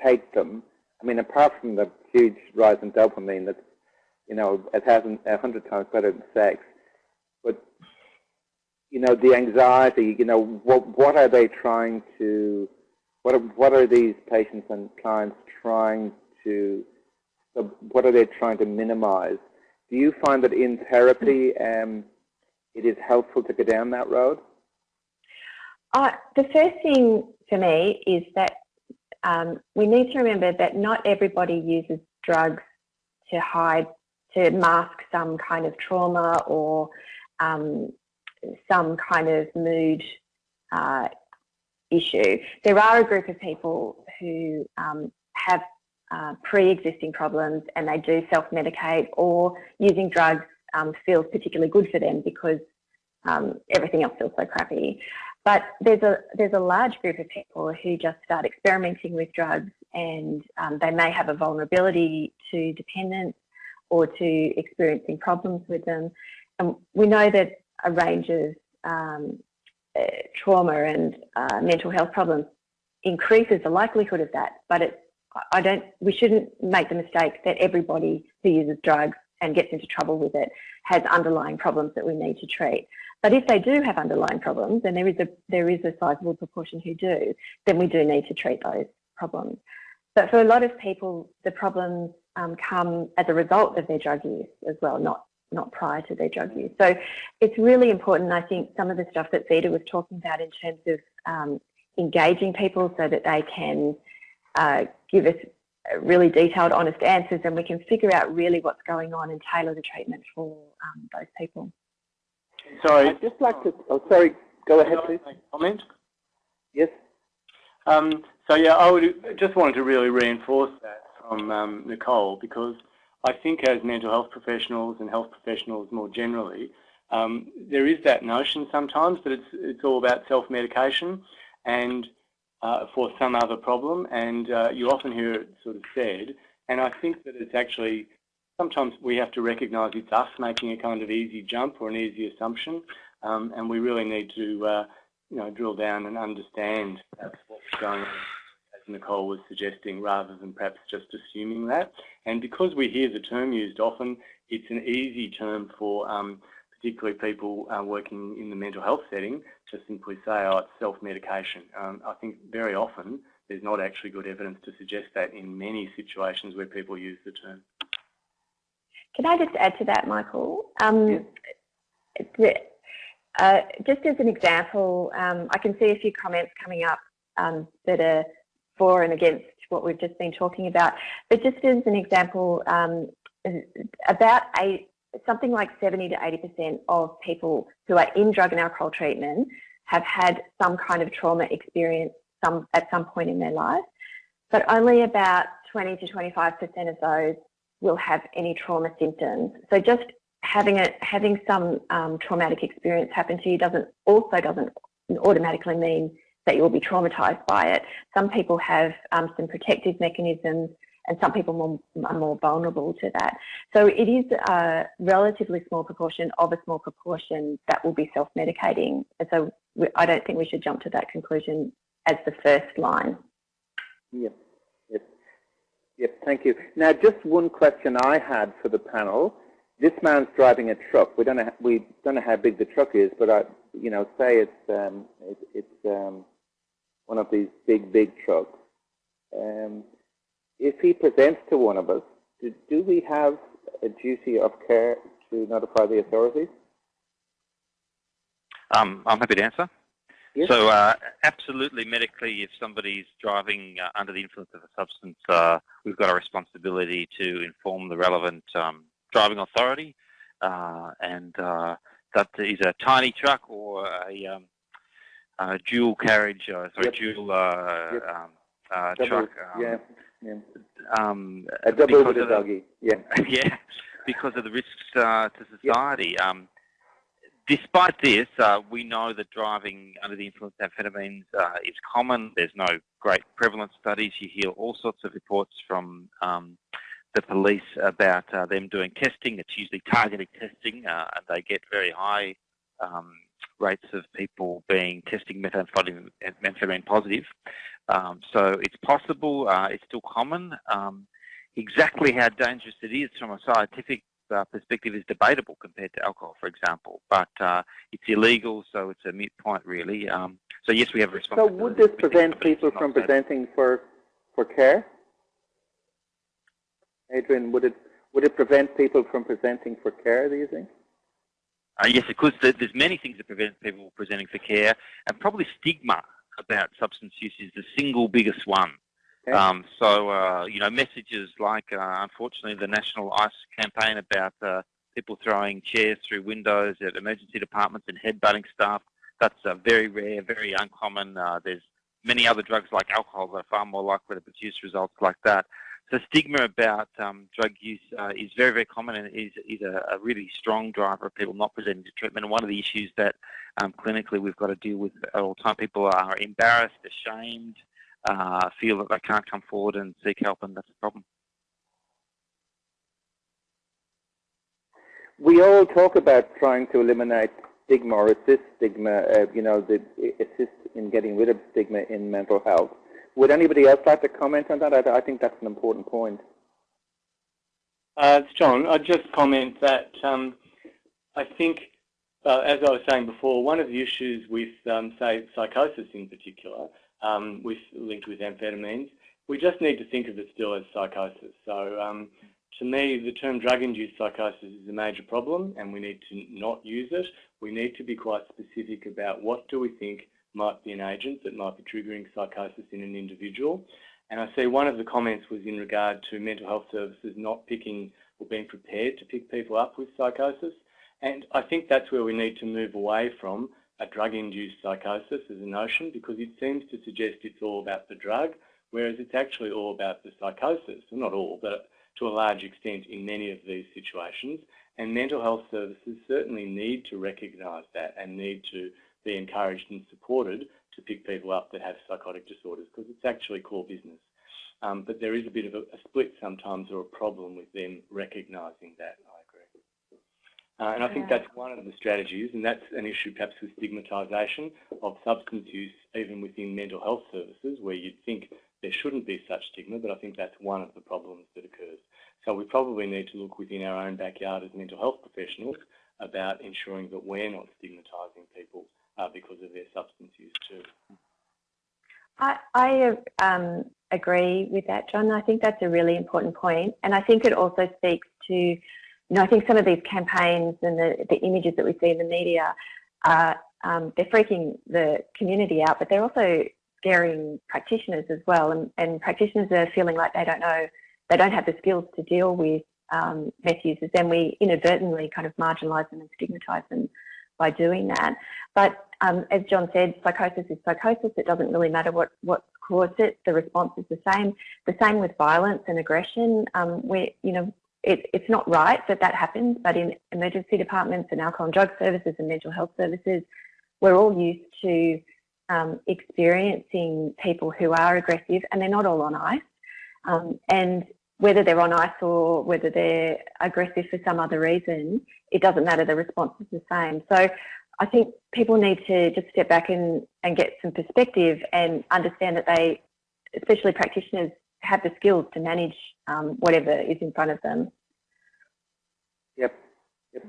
take them I mean, apart from the huge rise in dopamine that, you know, it hasn't a hundred times better than sex, but, you know, the anxiety, you know, what, what are they trying to, what are, what are these patients and clients trying to, what are they trying to minimize? Do you find that in therapy um, it is helpful to go down that road? Uh, the first thing for me is that um, we need to remember that not everybody uses drugs to hide, to mask some kind of trauma or um, some kind of mood uh, issue. There are a group of people who um, have uh, pre-existing problems and they do self-medicate or using drugs um, feels particularly good for them because um, everything else feels so crappy. But there's a there's a large group of people who just start experimenting with drugs, and um, they may have a vulnerability to dependence or to experiencing problems with them. And we know that a range of um, uh, trauma and uh, mental health problems increases the likelihood of that, but it, I don't, we shouldn't make the mistake that everybody who uses drugs and gets into trouble with it has underlying problems that we need to treat. But if they do have underlying problems, and there is a there is a sizable proportion who do, then we do need to treat those problems. But for a lot of people, the problems um, come as a result of their drug use as well, not not prior to their drug use. So it's really important. I think some of the stuff that Vita was talking about in terms of um, engaging people so that they can uh, give us really detailed, honest answers, and we can figure out really what's going on and tailor the treatment for um, those people. Sorry. I'd just like to, oh, sorry, go ahead, please. Comment? Yes. Um, so yeah, I would just wanted to really reinforce that from um, Nicole because I think as mental health professionals and health professionals more generally, um, there is that notion sometimes that it's it's all about self-medication and uh, for some other problem, and uh, you often hear it sort of said, and I think that it's actually sometimes we have to recognise it's us making a kind of easy jump or an easy assumption, um, and we really need to uh, you know drill down and understand what's going on as Nicole was suggesting, rather than perhaps just assuming that. And because we hear the term used often, it's an easy term for um, particularly people uh, working in the mental health setting to simply say, oh, it's self-medication. Um, I think very often there's not actually good evidence to suggest that in many situations where people use the term. Can I just add to that, Michael? Um, uh, just as an example, um, I can see a few comments coming up um, that are for and against what we've just been talking about. But just as an example, um, about eight, something like 70 to 80% of people who are in drug and alcohol treatment have had some kind of trauma experience some, at some point in their life, but only about 20 to 25% of those will have any trauma symptoms. So just having a, having some um, traumatic experience happen to you doesn't also doesn't automatically mean that you will be traumatized by it. Some people have um, some protective mechanisms and some people more, are more vulnerable to that. So it is a relatively small proportion of a small proportion that will be self-medicating. And so I don't think we should jump to that conclusion as the first line. Yep, yep, thank you. Now just one question I had for the panel. This man's driving a truck. We don't know, we don't know how big the truck is, but I, you know, say it's, um, it, it's um, one of these big, big trucks, um, if he presents to one of us, do, do we have a duty of care to notify the authorities? Um, I'm happy to answer. Yes. So uh, absolutely medically, if somebody's driving uh, under the influence of a substance, uh, we've got a responsibility to inform the relevant um, driving authority. Uh, and uh, that is a tiny truck or a um, uh, dual carriage, uh, sorry, yep. dual uh, yep. um, uh, truck. Um, yeah, yeah. Um, a double with a doggy. Yeah. yeah, because of the risks uh, to society. Yep. Despite this, uh, we know that driving under the influence of amphetamines uh, is common. There's no great prevalence studies. You hear all sorts of reports from um, the police about uh, them doing testing. It's usually targeted testing, uh, and they get very high um, rates of people being testing methamphetamine, methamphetamine positive. Um, so it's possible, uh, it's still common. Um, exactly how dangerous it is from a scientific uh, perspective is debatable compared to alcohol, for example. But uh, it's illegal, so it's a mute point, really. Um, so yes, we have a responsibility. So would this prevent people from presenting for for care? Adrian, would it would it prevent people from presenting for care? Do you think? Uh, yes, of course. There's many things that prevent people presenting for care, and probably stigma about substance use is the single biggest one. Okay. Um, so, uh, you know, messages like, uh, unfortunately, the National ICE campaign about uh, people throwing chairs through windows at emergency departments and headbutting staff, that's very rare, very uncommon. Uh, there's many other drugs like alcohol that are far more likely to produce results like that. So stigma about um, drug use uh, is very, very common and is, is a, a, really strong driver of people not presenting to treatment. And one of the issues that um, clinically we've got to deal with at all time, people are embarrassed, ashamed, uh, feel that they can't come forward and seek help, and that's a problem. We all talk about trying to eliminate stigma or assist stigma, uh, you know, the, assist in getting rid of stigma in mental health. Would anybody else like to comment on that? I, I think that's an important point. Uh, it's John. I'd just comment that um, I think, uh, as I was saying before, one of the issues with, um, say, psychosis in particular, um, with linked with amphetamines, we just need to think of it still as psychosis. So um, to me, the term drug-induced psychosis is a major problem and we need to not use it. We need to be quite specific about what do we think might be an agent that might be triggering psychosis in an individual. And I see one of the comments was in regard to mental health services not picking or being prepared to pick people up with psychosis. And I think that's where we need to move away from a drug-induced psychosis as a notion because it seems to suggest it's all about the drug, whereas it's actually all about the psychosis. Well, not all, but to a large extent in many of these situations. And mental health services certainly need to recognise that and need to be encouraged and supported to pick people up that have psychotic disorders because it's actually core business. Um, but there is a bit of a, a, split sometimes or a problem with them recognising that. Uh, and I think that's one of the strategies, and that's an issue perhaps with stigmatisation of substance use even within mental health services where you'd think there shouldn't be such stigma, but I think that's one of the problems that occurs. So we probably need to look within our own backyard as mental health professionals about ensuring that we're not stigmatising people uh, because of their substance use too. I, I um, agree with that, John. I think that's a really important point, and I think it also speaks to, you know, I think some of these campaigns and the, the images that we see in the media, are, um, they're freaking the community out, but they're also scaring practitioners as well, and, and practitioners are feeling like they don't know, they don't have the skills to deal with um, meth users, then we inadvertently kind of marginalise them and stigmatise them by doing that. But um, as John said, psychosis is psychosis. It doesn't really matter what, what caused it. The response is the same. The same with violence and aggression. Um, where, you know, it, it's not right that that happens, but in emergency departments and alcohol and drug services and mental health services, we're all used to um, experiencing people who are aggressive and they're not all on ice. Um, and whether they're on ice or whether they're aggressive for some other reason, it doesn't matter, the response is the same. So I think people need to just step back and, and get some perspective and understand that they, especially practitioners, have the skills to manage um, whatever is in front of them. Yep. yep.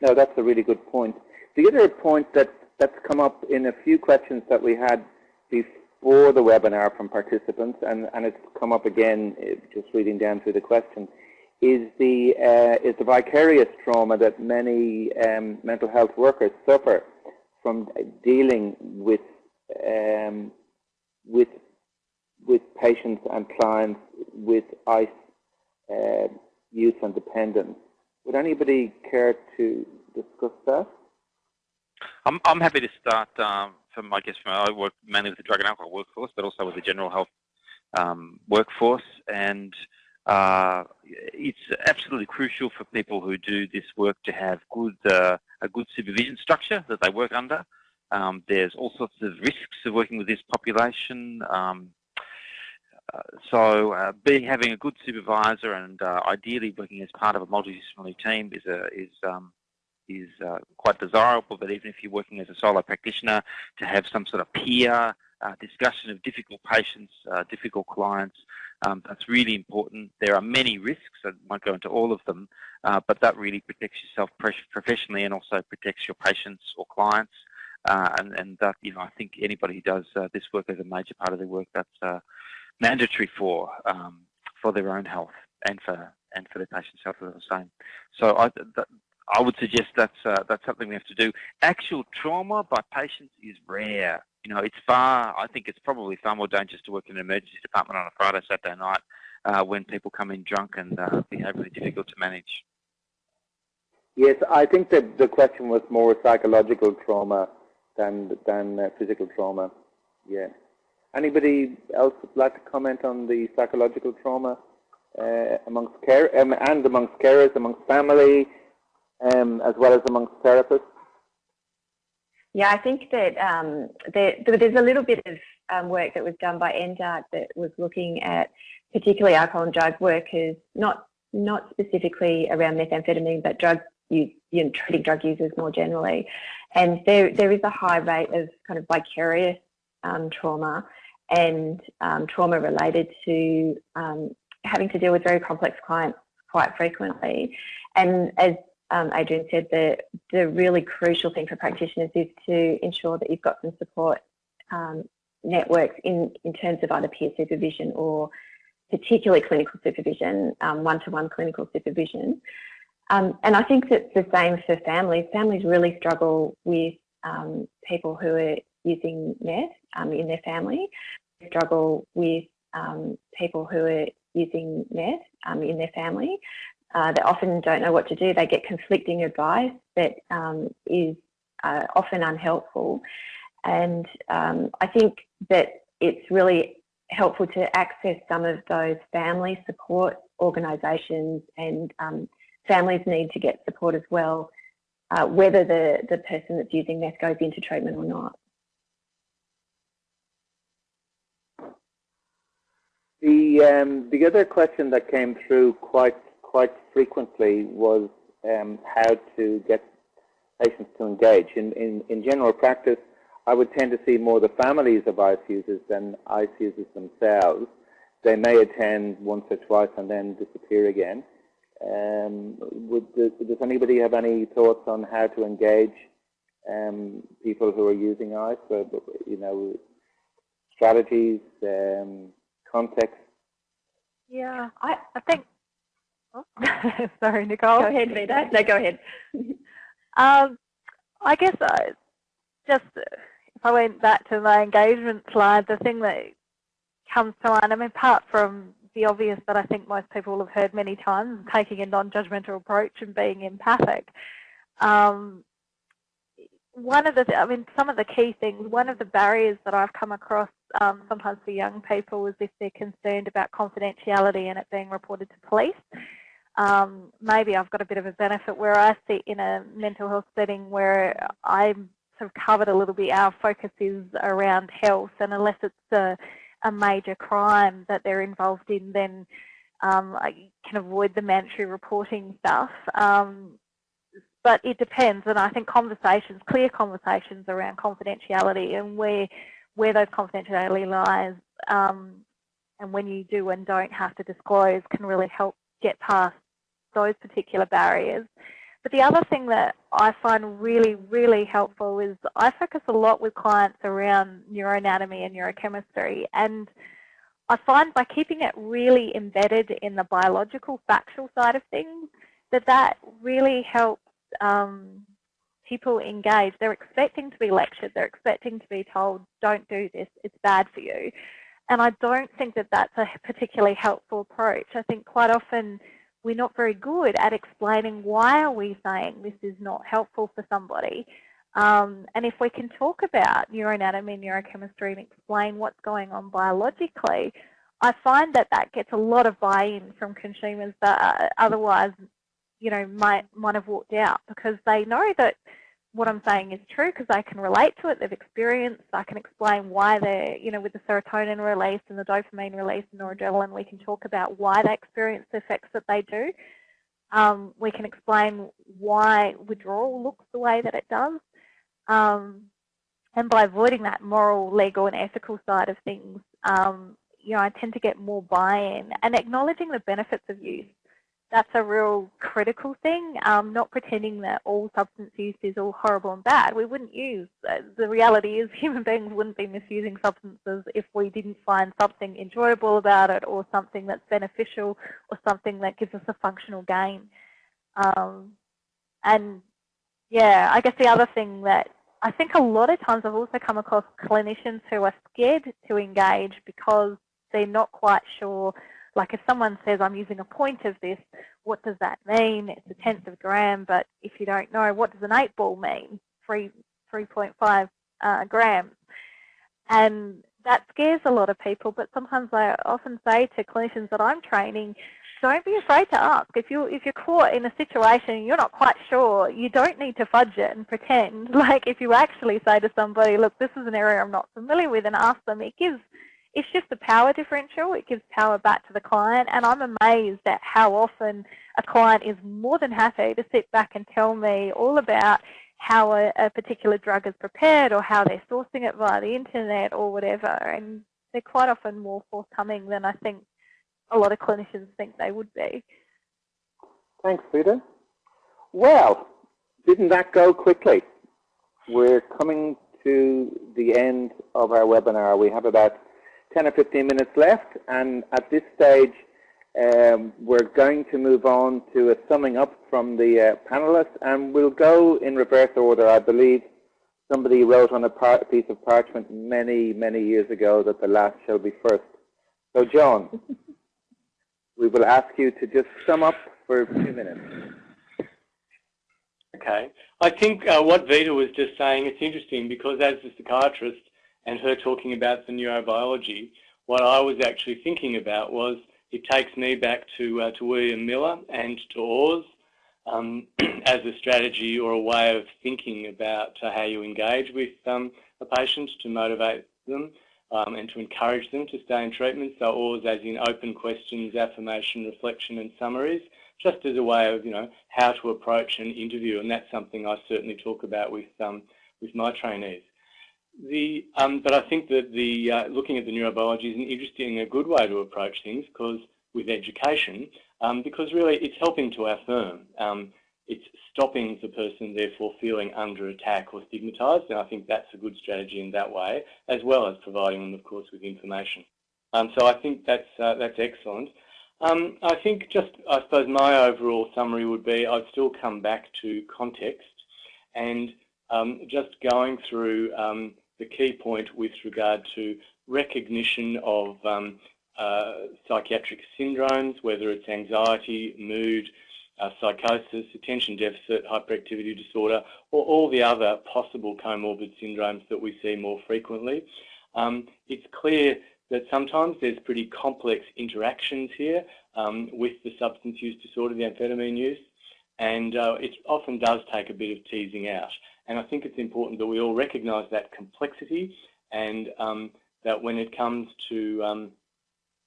No, that's a really good point. The other point that that's come up in a few questions that we had before the webinar from participants, and, and it's come up again eh, just reading down through the question, is the, uh, is the vicarious trauma that many um, mental health workers suffer from dealing with, um, with, with patients and clients with ICE uh, use and dependence. Would anybody care to discuss that? I'm, I'm happy to start um, from, I guess, from, I work mainly with the drug and alcohol workforce, but also with the general health um, workforce. And uh, it's absolutely crucial for people who do this work to have good, uh, a good supervision structure that they work under. Um, there's all sorts of risks of working with this population. Um, so uh, being having a good supervisor and uh, ideally working as part of a multidisciplinary team is a, is um, is uh, quite desirable, but even if you're working as a solo practitioner, to have some sort of peer uh, discussion of difficult patients, uh, difficult clients, um, that's really important. There are many risks, I won't go into all of them, uh, but that really protects yourself professionally and also protects your patients or clients. Uh, and, and that, you know, I think anybody who does uh, this work as a major part of their work, that's mandatory for um, for their own health and for and for their patients' health as the same. So I, that, I would suggest that's uh, that's something we have to do. Actual trauma by patients is rare. You know, it's far. I think it's probably far more dangerous to work in an emergency department on a Friday, Saturday night uh, when people come in drunk and uh, behaviourally difficult to manage. Yes, I think that the question was more psychological trauma than than uh, physical trauma. Yeah. Anybody else would like to comment on the psychological trauma uh, amongst care um, and amongst carers, amongst family? um, as well as amongst therapists? Yeah, I think that um, there, there's a little bit of um, work that was done by NDARC that was looking at particularly alcohol and drug workers, not not specifically around methamphetamine, but drug use, you know, treating drug users more generally. And there there is a high rate of kind of vicarious um, trauma, and um, trauma related to um, having to deal with very complex clients quite frequently. And as um, Adrian said, the, the really crucial thing for practitioners is to ensure that you've got some support um, networks in, in terms of either peer supervision or particularly clinical supervision, um, one-to-one -one clinical supervision. Um, and I think that's the same for families. Families really struggle with um, people who are using meth um, in their family, struggle with um, people who are using meth um, in their family. Uh, they often don't know what to do. They get conflicting advice that is uh, often unhelpful. And I think that it's really helpful to access some of those family support organisations and um, families need to get support as well, uh, whether the, the person that's using meth goes into treatment or not. The um, the other question that came through quite quite frequently was um, how to get patients to engage. In, in in general practice, I would tend to see more the families of ICE users than ICE users themselves. They may attend once or twice and then disappear again. Um, would, does, anybody have any thoughts on how to engage um, people who are using ICE? Or, you know, strategies, um, context? Yeah, I, I think. Oh, sorry, Nicole. Go ahead, Vita. No, go ahead. um, I guess I just if I went back to my engagement slide, the thing that comes to mind, I mean, apart from the obvious that I think most people have heard many times, taking a non-judgmental approach and being empathic. Um, one of the, I mean, some of the key things, one of the barriers that I've come across um, sometimes for young people is if they're concerned about confidentiality and it being reported to police. Um, maybe I've got a bit of a benefit where I sit in a mental health setting where I'm sort of covered a little bit, our focus is around health, and unless it's a, a major crime that they're involved in, then um, I can avoid the mandatory reporting stuff. Um, but it depends, and I think conversations, clear conversations around confidentiality and where where those confidentiality lies, um, and when you do and don't have to disclose, can really help get past those particular barriers. But the other thing that I find really, really helpful is I focus a lot with clients around neuroanatomy and neurochemistry. And I find by keeping it really embedded in the biological, factual side of things, that that really helps um, people engage. They're expecting to be lectured. They're expecting to be told, don't do this, it's bad for you. And I don't think that that's a particularly helpful approach. I think quite often we're not very good at explaining why are we saying this is not helpful for somebody. Um, and if we can talk about neuroanatomy and neurochemistry and explain what's going on biologically, I find that that gets a lot of buy-in from consumers that otherwise, you know, might might have walked out because they know that what I'm saying is true because I can relate to it. They've experienced. I can explain why they're, you know, with the serotonin release and the dopamine release and noradrenaline, we can talk about why they experience the effects that they do. Um, we can explain why withdrawal looks the way that it does. Um, and by avoiding that moral, legal and ethical side of things, um, you know, I tend to get more buy-in and acknowledging the benefits of use that's a real critical thing, um, not pretending that all substance use is all horrible and bad. We wouldn't use, uh, the reality is human beings wouldn't be misusing substances if we didn't find something enjoyable about it or something that's beneficial or something that gives us a functional gain. Um, and yeah, I guess the other thing that I think a lot of times I've also come across clinicians who are scared to engage because they're not quite sure like if someone says, I'm using a point of this, what does that mean? It's a tenth of a gram, but if you don't know, what does an eight ball mean? 3, 3.5 uh, grams. And that scares a lot of people, but sometimes I often say to clinicians that I'm training, don't be afraid to ask. If you if you're caught in a situation you're not quite sure, you don't need to fudge it and pretend. Like if you actually say to somebody, look, this is an area I'm not familiar with, and ask them, it gives it's just the power differential. It gives power back to the client. And I'm amazed at how often a client is more than happy to sit back and tell me all about how a, a particular drug is prepared or how they're sourcing it via the internet or whatever. And they're quite often more forthcoming than I think a lot of clinicians think they would be. Thanks, Vita. Well, didn't that go quickly? We're coming to the end of our webinar. We have about 10 or 15 minutes left, and at this stage, um, we're going to move on to a summing up from the uh, panelists, and we'll go in reverse order. I believe somebody wrote on a piece of parchment many, many years ago that the last shall be first. So, John, we will ask you to just sum up for two minutes. Okay. I think uh, what Vita was just saying, it's interesting because as a psychiatrist and her talking about the neurobiology, what I was actually thinking about was it takes me back to, uh, to William Miller and to OARS um, as a strategy or a way of thinking about uh, how you engage with um, a patient to motivate them um, and to encourage them to stay in treatment. So OARS as in open questions, affirmation, reflection and summaries just as a way of, you know, how to approach an interview, and that's something I certainly talk about with um, with my trainees. The, um, but I think that the uh, looking at the neurobiology is an interesting, a good way to approach things because with education, um, because really it's helping to affirm. Um, it's stopping the person therefore feeling under attack or stigmatised, and I think that's a good strategy in that way, as well as providing them, of course, with information. Um, so I think that's uh, that's excellent. Um, I think just, I suppose my overall summary would be I'd still come back to context and um, just going through the key point with regard to recognition of um, uh, psychiatric syndromes, whether it's anxiety, mood, uh, psychosis, attention deficit, hyperactivity disorder, or all the other possible comorbid syndromes that we see more frequently. Um, it's clear that sometimes there's pretty complex interactions here um, with the substance use disorder, the amphetamine use, and uh, it often does take a bit of teasing out. And I think it's important that we all recognise that complexity and um, that when it comes to, um,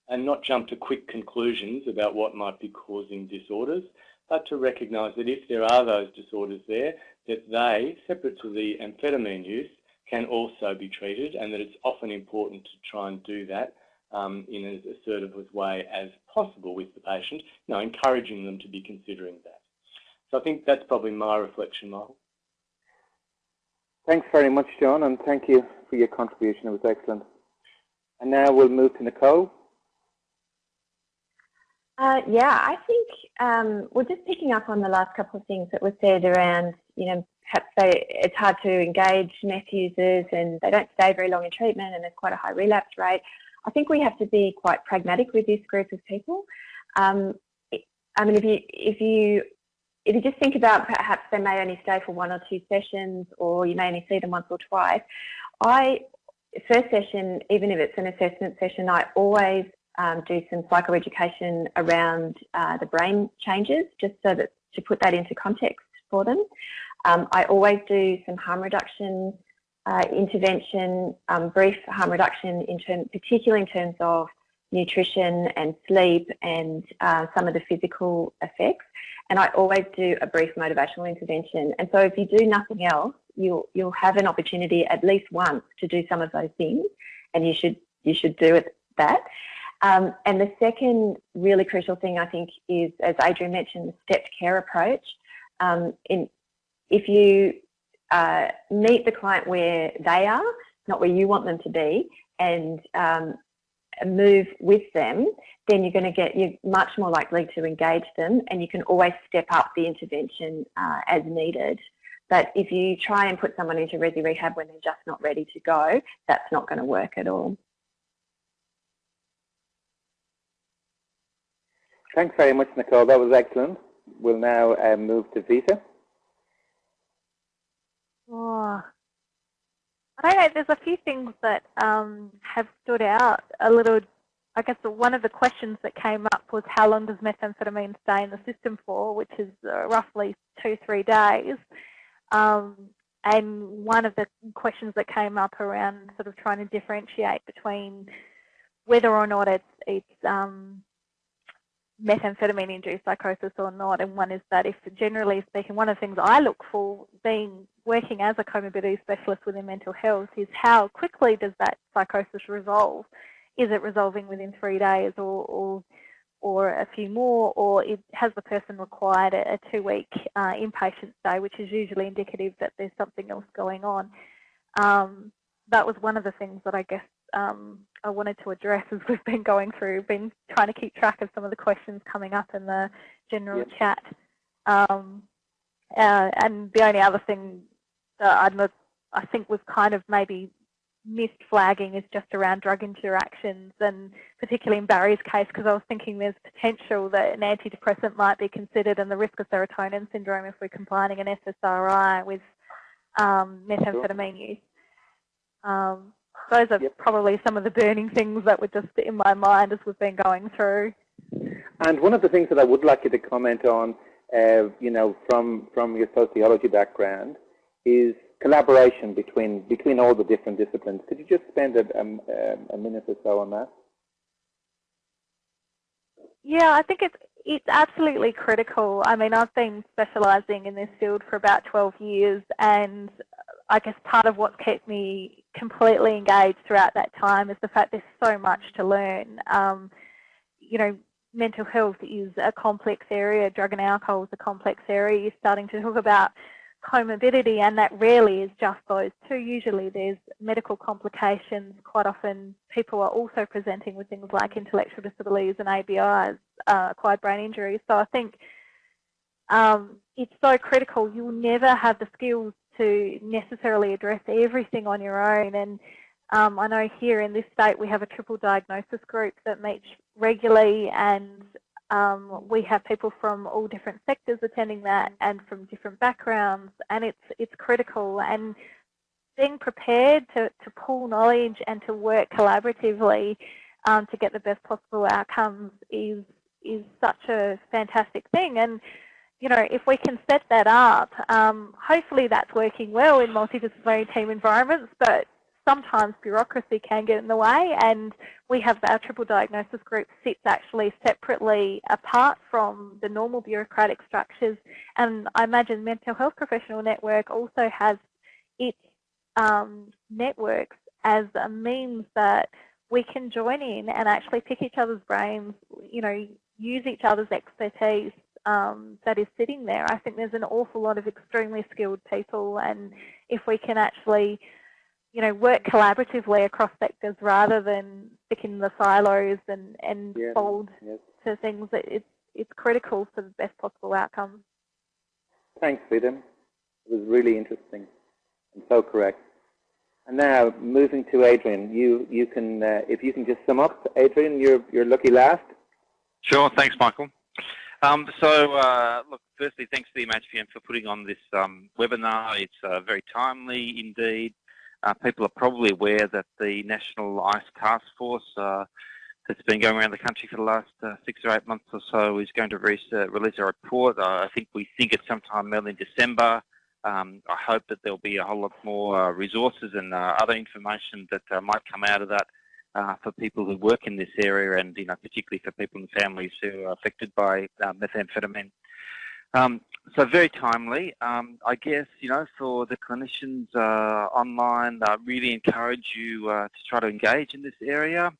and not jump to quick conclusions about what might be causing disorders, but to recognise that if there are those disorders there, that they, separate to the amphetamine use, can also be treated and that it's often important to try and do that um, in as assertive a way as possible with the patient, you know, encouraging them to be considering that. So I think that's probably my reflection, Michael. Thanks very much, John, and thank you for your contribution. It was excellent. And now we'll move to Nicole. Uh, yeah, I think um, we're just picking up on the last couple of things that were said around, you know, perhaps they, it's hard to engage meth users and they don't stay very long in treatment and there's quite a high relapse rate. I think we have to be quite pragmatic with this group of people. Um, I mean, if you if you if you just think about perhaps they may only stay for one or two sessions, or you may only see them once or twice. I first session, even if it's an assessment session, I always um, do some psychoeducation around uh, the brain changes, just so that to put that into context for them. Um, I always do some harm reduction uh, intervention, um, brief harm reduction, in term, particularly in terms of nutrition and sleep and uh, some of the physical effects. And I always do a brief motivational intervention. And so if you do nothing else, you'll you'll have an opportunity at least once to do some of those things, and you should you should do it that. Um, and the second really crucial thing I think is, as Adrian mentioned, the stepped care approach. Um, in if you uh, meet the client where they are, not where you want them to be, and um, move with them, then you're going to get, you're much more likely to engage them and you can always step up the intervention uh, as needed. But if you try and put someone into resi rehab when they're just not ready to go, that's not going to work at all. Thanks very much, Nicole. That was excellent. We'll now uh, move to Vita. Oh, I don't know. There's a few things that um, have stood out a little. I guess one of the questions that came up was how long does methamphetamine stay in the system for, which is uh, roughly two, three days. Um, and one of the questions that came up around sort of trying to differentiate between whether or not it's, it's um, methamphetamine-induced psychosis or not, and one is that if generally speaking, one of the things I look for being working as a comorbidity specialist within mental health is how quickly does that psychosis resolve? is it resolving within three days or, or or a few more, or it, has the person required a, a two-week uh, inpatient stay, which is usually indicative that there's something else going on. Um, that was one of the things that I guess um, I wanted to address as we've been going through, been trying to keep track of some of the questions coming up in the general yep. chat. Um, uh, and the only other thing that I'd, I think we've kind of maybe missed flagging is just around drug interactions and particularly in Barry's case because I was thinking there's potential that an antidepressant might be considered and the risk of serotonin syndrome if we're combining an SSRI with um, methamphetamine use. Um, those are yep. probably some of the burning things that were just in my mind as we've been going through. And one of the things that I would like you to comment on, uh, you know, from, from your sociology background is collaboration between between all the different disciplines. Could you just spend a, a, a minute or so on that? Yeah, I think it's it's absolutely critical. I mean, I've been specialising in this field for about 12 years, and I guess part of what's kept me completely engaged throughout that time is the fact there's so much to learn. Um, you know, mental health is a complex area, drug and alcohol is a complex area. You're starting to talk about comorbidity and that rarely is just those two. Usually there's medical complications. Quite often people are also presenting with things like intellectual disabilities and ABIs, uh, acquired brain injuries. So I think um, it's so critical. You'll never have the skills to necessarily address everything on your own. And um, I know here in this state we have a triple diagnosis group that meets regularly and um, we have people from all different sectors attending that and from different backgrounds and it's it's critical. And being prepared to, to pull knowledge and to work collaboratively um, to get the best possible outcomes is is such a fantastic thing. And you know if we can set that up um, hopefully that's working well in multidisciplinary team environments but sometimes bureaucracy can get in the way and we have our triple diagnosis group sits actually separately apart from the normal bureaucratic structures and I imagine Mental Health Professional Network also has its um, networks as a means that we can join in and actually pick each other's brains, you know, use each other's expertise um, that is sitting there. I think there's an awful lot of extremely skilled people and if we can actually you know, work collaboratively across sectors rather than stick in the silos and, and yeah. fold yes. to things. That it's, it's critical for the best possible outcomes. Thanks, Vita. It was really interesting and so correct. And now moving to Adrian, you you can uh, if you can just sum up, Adrian, you're you're lucky last. Sure, thanks, Michael. Um, so, uh, look, firstly, thanks to the MHPN for putting on this um, webinar. It's uh, very timely indeed. Uh, people are probably aware that the National ICE Task Force uh, that's been going around the country for the last uh, six or eight months or so is going to release, uh, release a report. I think we think it's sometime early in December. Um, I hope that there'll be a whole lot more resources and other information that might come out of that for people who work in this area and you know, particularly for people and families who are affected by methamphetamine. Um, so very timely. Um, I guess, you know, for the clinicians uh, online, I really encourage you uh, to try to engage in this area.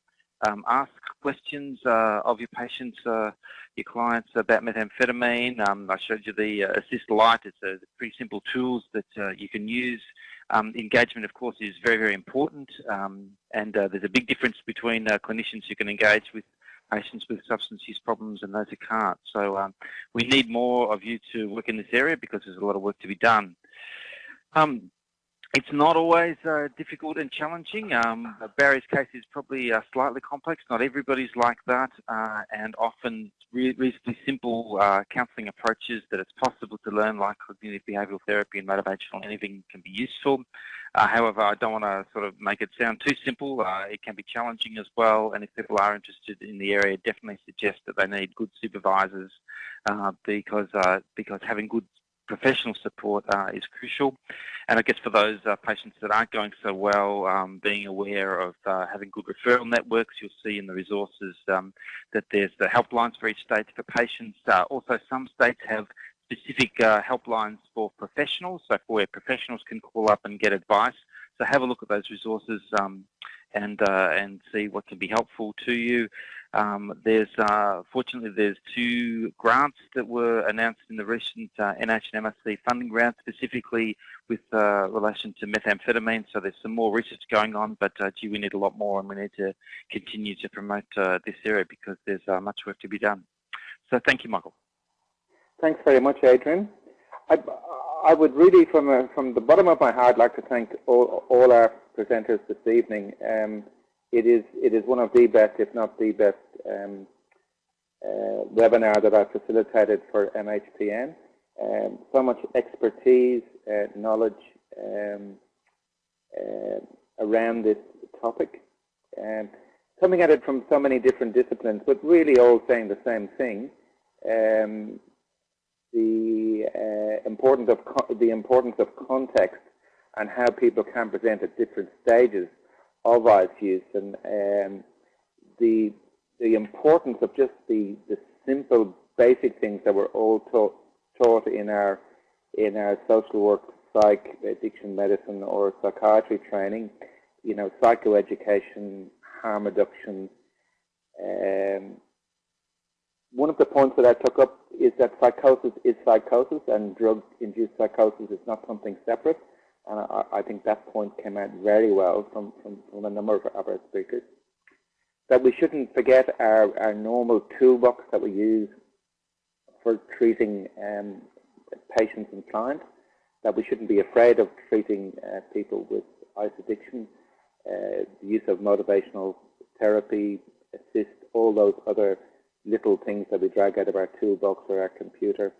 Um, ask questions uh, of your patients, uh, your clients about methamphetamine. Um, I showed you the uh, Assist Lite. It's a pretty simple tools that uh, you can use. Um, engagement, of course, is very, very important. Um, and there's a big difference between clinicians who can engage with patients with substance use problems and those who can't. So um, we need more of you to work in this area because there's a lot of work to be done. Um, it's not always uh, difficult and challenging. Um, Barry's case is probably uh, slightly complex. Not everybody's like that, uh, and often re reasonably simple uh, counselling approaches that it's possible to learn, like cognitive behavioural therapy and motivational anything, can be useful. Uh, however, I don't want to sort of make it sound too simple. Uh, it can be challenging as well, and if people are interested in the area, definitely suggest that they need good supervisors because because having good professional support uh, is crucial. And I guess for those uh, patients that aren't going so well, um, being aware of uh, having good referral networks, you'll see in the resources um, that there's the helplines for each state for patients. Uh, also, some states have specific uh, helplines for professionals, so where professionals can call up and get advice. So have a look at those resources um, and uh, and see what can be helpful to you. Um, there's uh, fortunately there's two grants that were announced in the recent uh, NH and MSC funding round, specifically with uh, relation to methamphetamine. So there's some more research going on, but uh, gee, we need a lot more, and we need to continue to promote uh, this area because there's uh, much work to be done. So thank you, Michael. Thanks very much, Adrian. I, I would really, from a, from the bottom of my heart, like to thank all, all our presenters this evening. Um, it is it is one of the best, if not the best, um, uh, webinar that I've facilitated for MHPN. Um, so much expertise, uh, knowledge um, uh, around this topic, um, coming at it from so many different disciplines, but really all saying the same thing. Um, the uh, importance of the importance of context and how people can present at different stages of ICE use and um, the the importance of just the, the simple basic things that we're all taught, taught in our in our social work, psych, addiction medicine or psychiatry training, you know, psychoeducation, harm reduction. Um, one of the points that I took up is that psychosis is psychosis and drug-induced psychosis is not something separate. And I, I, think that point came out very well from, from, from a number of, our speakers. That we shouldn't forget our, our normal toolbox that we use for treating um, patients and clients, that we shouldn't be afraid of treating uh, people with ice addiction, uh, the use of motivational therapy, assist, all those other little things that we drag out of our toolbox or our computer.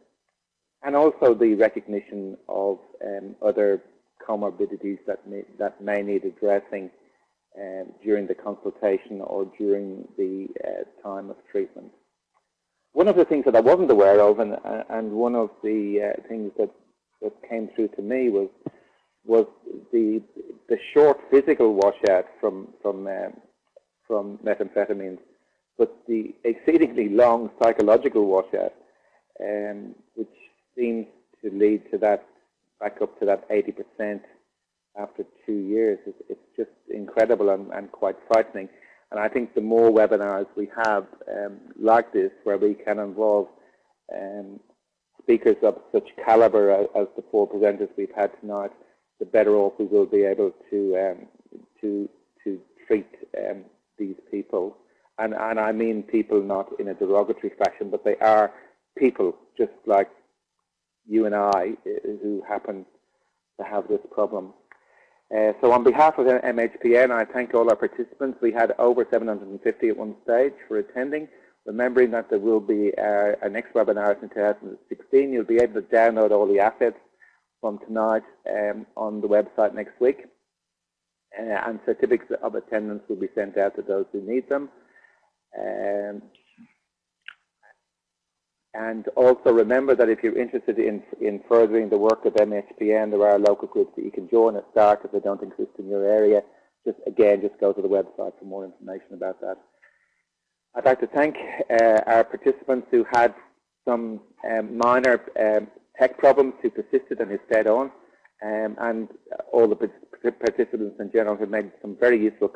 And also the recognition of um, other comorbidities that may, that may need addressing um, during the consultation or during the uh, time of treatment. One of the things that I wasn't aware of, and, and one of the uh, things that, that came through to me was was the the short physical washout from from um, from methamphetamines, but the exceedingly long psychological washout, um, which seems to lead to that back up to that 80% after two years. It's, it's just incredible and, and, quite frightening. And I think the more webinars we have um, like this, where we can involve um, speakers of such caliber as, as, the four presenters we've had tonight, the better off we will be able to um, to to treat um, these people. And, and I mean people not in a derogatory fashion, but they are people just like you and I who happen to have this problem. Uh, so on behalf of MHPN, I thank all our participants. We had over 750 at one stage for attending. Remembering that there will be uh, a next webinar in 2016. You'll be able to download all the assets from tonight um, on the website next week. Uh, and certificates of attendance will be sent out to those who need them. Um, and also remember that if you're interested in, in furthering the work of MHPN, there are local groups that you can join at start if they don't exist in your area. Just again, just go to the website for more information about that. I'd like to thank uh, our participants who had some um, minor um, tech problems who persisted and who stayed on, um, and all the participants in general who made some very useful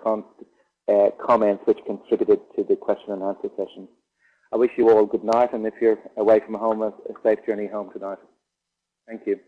uh, comments which contributed to the question and answer session. I wish you all a good night, and if you're away from home, a safe journey home tonight. Thank you.